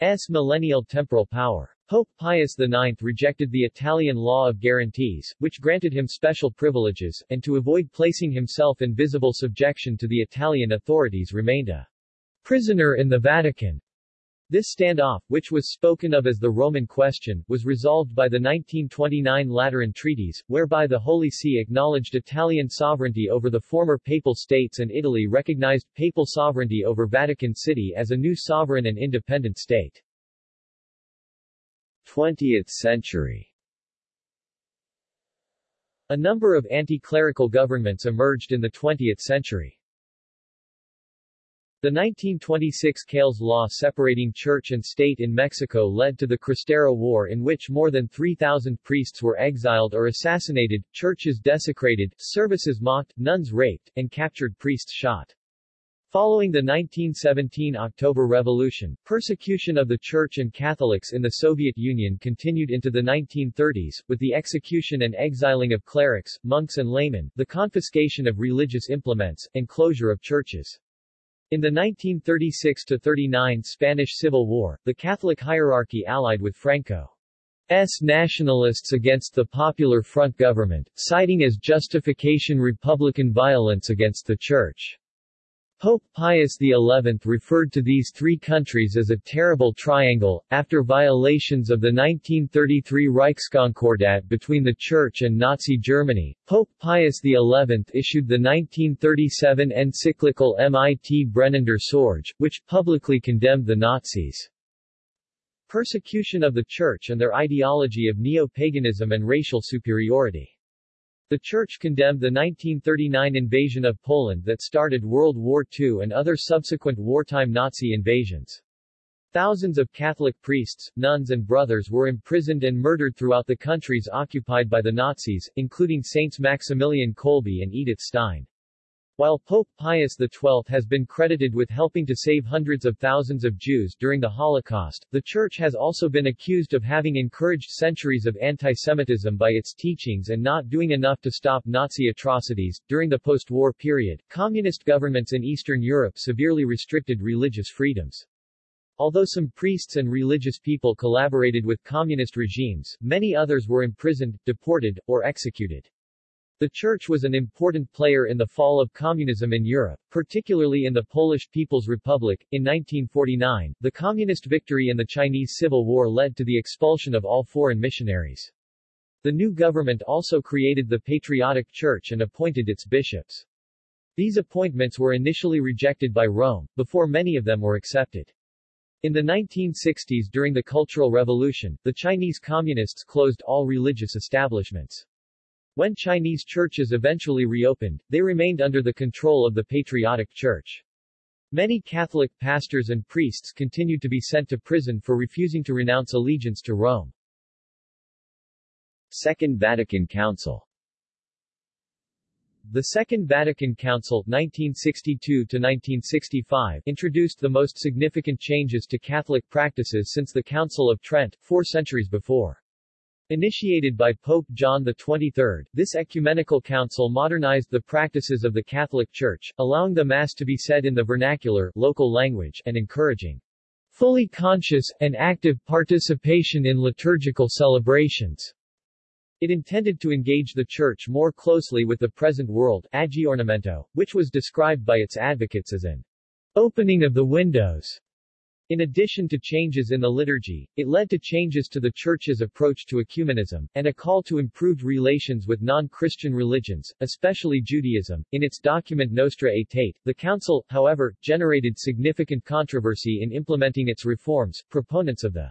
S. millennial temporal power. Pope Pius IX rejected the Italian law of guarantees, which granted him special privileges, and to avoid placing himself in visible subjection to the Italian authorities remained a prisoner in the Vatican. This standoff, which was spoken of as the Roman Question, was resolved by the 1929 Lateran Treaties, whereby the Holy See acknowledged Italian sovereignty over the former Papal States and Italy recognized Papal sovereignty over Vatican City as a new sovereign and independent state. 20th century A number of anti-clerical governments emerged in the 20th century. The 1926 Calles Law separating church and state in Mexico led to the Cristero War in which more than 3,000 priests were exiled or assassinated, churches desecrated, services mocked, nuns raped, and captured priests shot. Following the 1917 October Revolution, persecution of the Church and Catholics in the Soviet Union continued into the 1930s, with the execution and exiling of clerics, monks and laymen, the confiscation of religious implements, and closure of churches. In the 1936–39 Spanish Civil War, the Catholic hierarchy allied with Franco's nationalists against the Popular Front government, citing as justification republican violence against the Church. Pope Pius XI referred to these three countries as a terrible triangle. After violations of the 1933 Reichskonkordat between the Church and Nazi Germany, Pope Pius XI issued the 1937 encyclical Mit brennender Sorge, which publicly condemned the Nazis' persecution of the Church and their ideology of neo-paganism and racial superiority. The Church condemned the 1939 invasion of Poland that started World War II and other subsequent wartime Nazi invasions. Thousands of Catholic priests, nuns and brothers were imprisoned and murdered throughout the countries occupied by the Nazis, including Saints Maximilian Kolbe and Edith Stein. While Pope Pius XII has been credited with helping to save hundreds of thousands of Jews during the Holocaust, the Church has also been accused of having encouraged centuries of anti-Semitism by its teachings and not doing enough to stop Nazi atrocities. During the post-war period, communist governments in Eastern Europe severely restricted religious freedoms. Although some priests and religious people collaborated with communist regimes, many others were imprisoned, deported, or executed. The Church was an important player in the fall of communism in Europe, particularly in the Polish People's Republic. In 1949, the communist victory in the Chinese Civil War led to the expulsion of all foreign missionaries. The new government also created the Patriotic Church and appointed its bishops. These appointments were initially rejected by Rome, before many of them were accepted. In the 1960s during the Cultural Revolution, the Chinese Communists closed all religious establishments. When Chinese churches eventually reopened, they remained under the control of the Patriotic Church. Many Catholic pastors and priests continued to be sent to prison for refusing to renounce allegiance to Rome. Second Vatican Council the Second Vatican Council 1962-1965 introduced the most significant changes to Catholic practices since the Council of Trent, four centuries before. Initiated by Pope John XXIII, this ecumenical council modernized the practices of the Catholic Church, allowing the Mass to be said in the vernacular local language and encouraging fully conscious, and active participation in liturgical celebrations. It intended to engage the Church more closely with the present world aggiornamento, which was described by its advocates as an opening of the windows In addition to changes in the liturgy, it led to changes to the Church's approach to ecumenism, and a call to improved relations with non-Christian religions, especially Judaism. In its document Nostra Aetate, the Council, however, generated significant controversy in implementing its reforms. Proponents of the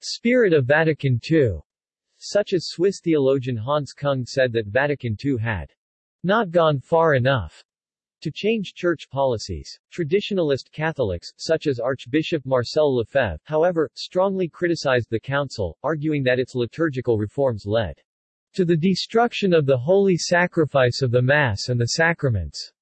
spirit of Vatican II, such as Swiss theologian Hans Küng said that Vatican II had not gone far enough to change church policies. Traditionalist Catholics, such as Archbishop Marcel Lefebvre, however, strongly criticized the council, arguing that its liturgical reforms led to the destruction of the holy sacrifice of the Mass and the sacraments.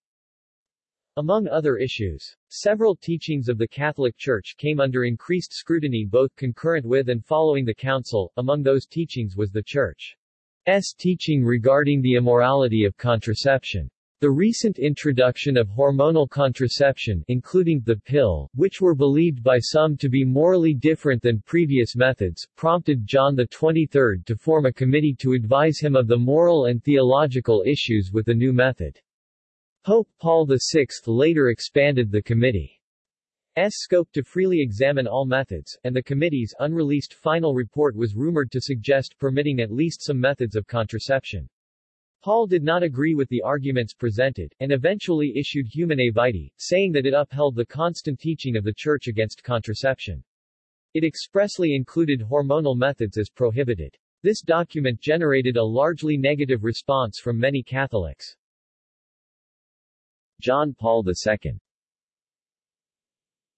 Among other issues, several teachings of the Catholic Church came under increased scrutiny both concurrent with and following the Council. Among those teachings was the Church's teaching regarding the immorality of contraception. The recent introduction of hormonal contraception including the pill, which were believed by some to be morally different than previous methods, prompted John XXIII to form a committee to advise him of the moral and theological issues with the new method. Pope Paul VI later expanded the committee's scope to freely examine all methods, and the committee's unreleased final report was rumored to suggest permitting at least some methods of contraception. Paul did not agree with the arguments presented, and eventually issued Humanae Vitae, saying that it upheld the constant teaching of the Church against contraception. It expressly included hormonal methods as prohibited. This document generated a largely negative response from many Catholics. John Paul II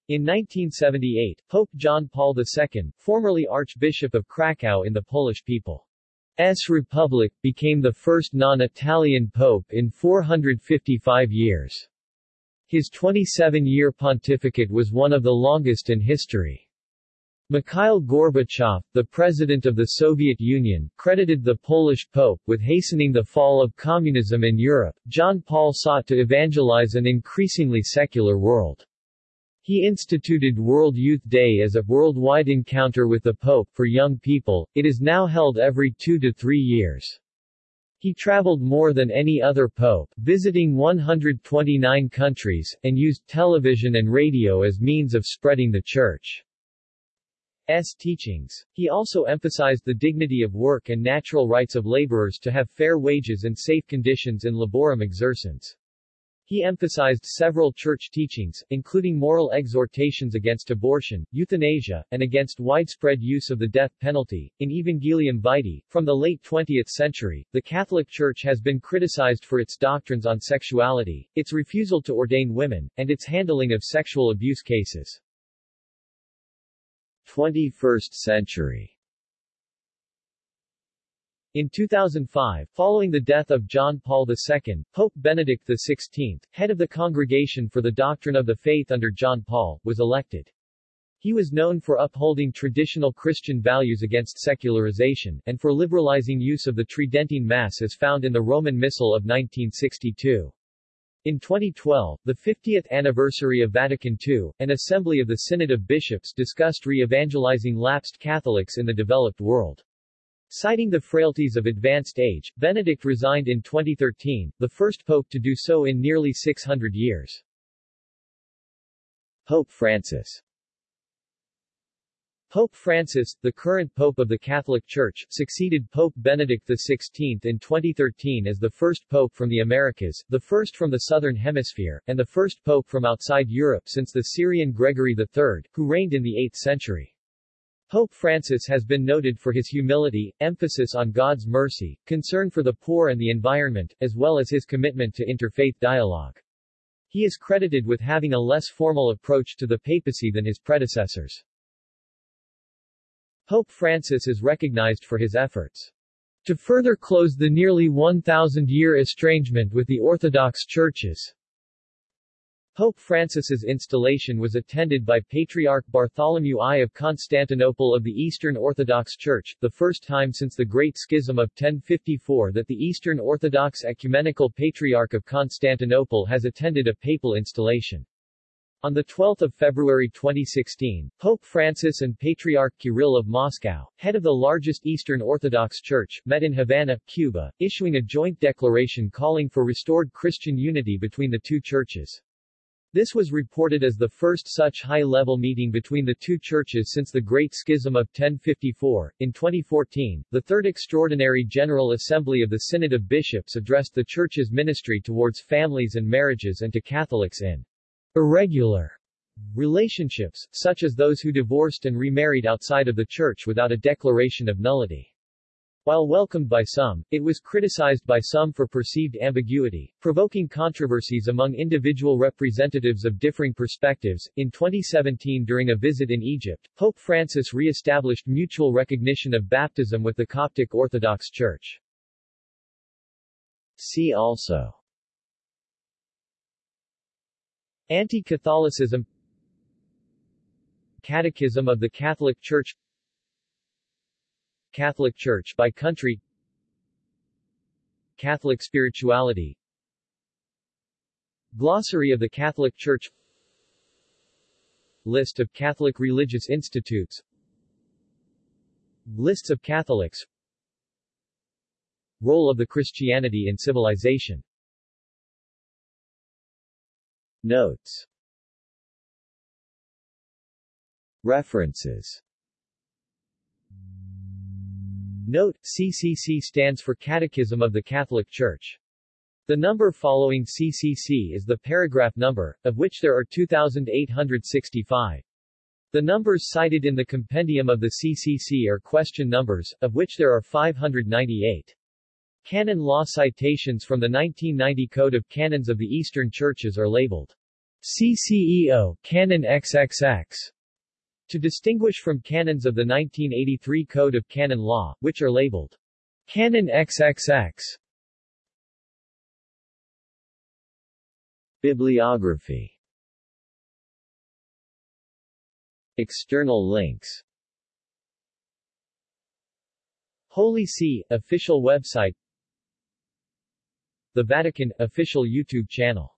in 1978, Pope John Paul II, formerly Archbishop of Krakow in the Polish people S. Republic, became the first non-Italian pope in 455 years. His 27-year pontificate was one of the longest in history. Mikhail Gorbachev, the president of the Soviet Union, credited the Polish pope with hastening the fall of communism in Europe. John Paul sought to evangelize an increasingly secular world. He instituted World Youth Day as a worldwide encounter with the Pope for young people, it is now held every two to three years. He traveled more than any other pope, visiting 129 countries, and used television and radio as means of spreading the Church's teachings. He also emphasized the dignity of work and natural rights of laborers to have fair wages and safe conditions in laborem exercens. He emphasized several church teachings, including moral exhortations against abortion, euthanasia, and against widespread use of the death penalty. In Evangelium Vitae, from the late 20th century, the Catholic Church has been criticized for its doctrines on sexuality, its refusal to ordain women, and its handling of sexual abuse cases. 21st century in 2005, following the death of John Paul II, Pope Benedict XVI, head of the Congregation for the Doctrine of the Faith under John Paul, was elected. He was known for upholding traditional Christian values against secularization, and for liberalizing use of the Tridentine Mass as found in the Roman Missal of 1962. In 2012, the 50th anniversary of Vatican II, an assembly of the Synod of Bishops discussed re-evangelizing lapsed Catholics in the developed world. Citing the frailties of advanced age, Benedict resigned in 2013, the first pope to do so in nearly 600 years. Pope Francis Pope Francis, the current Pope of the Catholic Church, succeeded Pope Benedict XVI in 2013 as the first Pope from the Americas, the first from the Southern Hemisphere, and the first Pope from outside Europe since the Syrian Gregory III, who reigned in the 8th century. Pope Francis has been noted for his humility, emphasis on God's mercy, concern for the poor and the environment, as well as his commitment to interfaith dialogue. He is credited with having a less formal approach to the papacy than his predecessors. Pope Francis is recognized for his efforts to further close the nearly 1,000-year estrangement with the Orthodox churches. Pope Francis's installation was attended by Patriarch Bartholomew I of Constantinople of the Eastern Orthodox Church, the first time since the Great Schism of 1054 that the Eastern Orthodox Ecumenical Patriarch of Constantinople has attended a papal installation. On 12 February 2016, Pope Francis and Patriarch Kirill of Moscow, head of the largest Eastern Orthodox Church, met in Havana, Cuba, issuing a joint declaration calling for restored Christian unity between the two churches. This was reported as the first such high-level meeting between the two churches since the Great Schism of 1054. In 2014, the Third Extraordinary General Assembly of the Synod of Bishops addressed the church's ministry towards families and marriages and to Catholics in irregular relationships, such as those who divorced and remarried outside of the church without a declaration of nullity. While welcomed by some, it was criticized by some for perceived ambiguity, provoking controversies among individual representatives of differing perspectives. In 2017 during a visit in Egypt, Pope Francis re-established mutual recognition of baptism with the Coptic Orthodox Church. See also Anti-Catholicism Catechism of the Catholic Church Catholic Church by country. Catholic spirituality. Glossary of the Catholic Church. List of Catholic religious institutes. Lists of Catholics. Role of the Christianity in civilization. Notes. References Note, CCC stands for Catechism of the Catholic Church. The number following CCC is the paragraph number, of which there are 2,865. The numbers cited in the compendium of the CCC are question numbers, of which there are 598. Canon law citations from the 1990 Code of Canons of the Eastern Churches are labeled CCEO, Canon XXX, to distinguish from canons of the 1983 Code of Canon Law, which are labeled Canon XXX. Bibliography. External links. Holy See, official website. The Vatican, official YouTube channel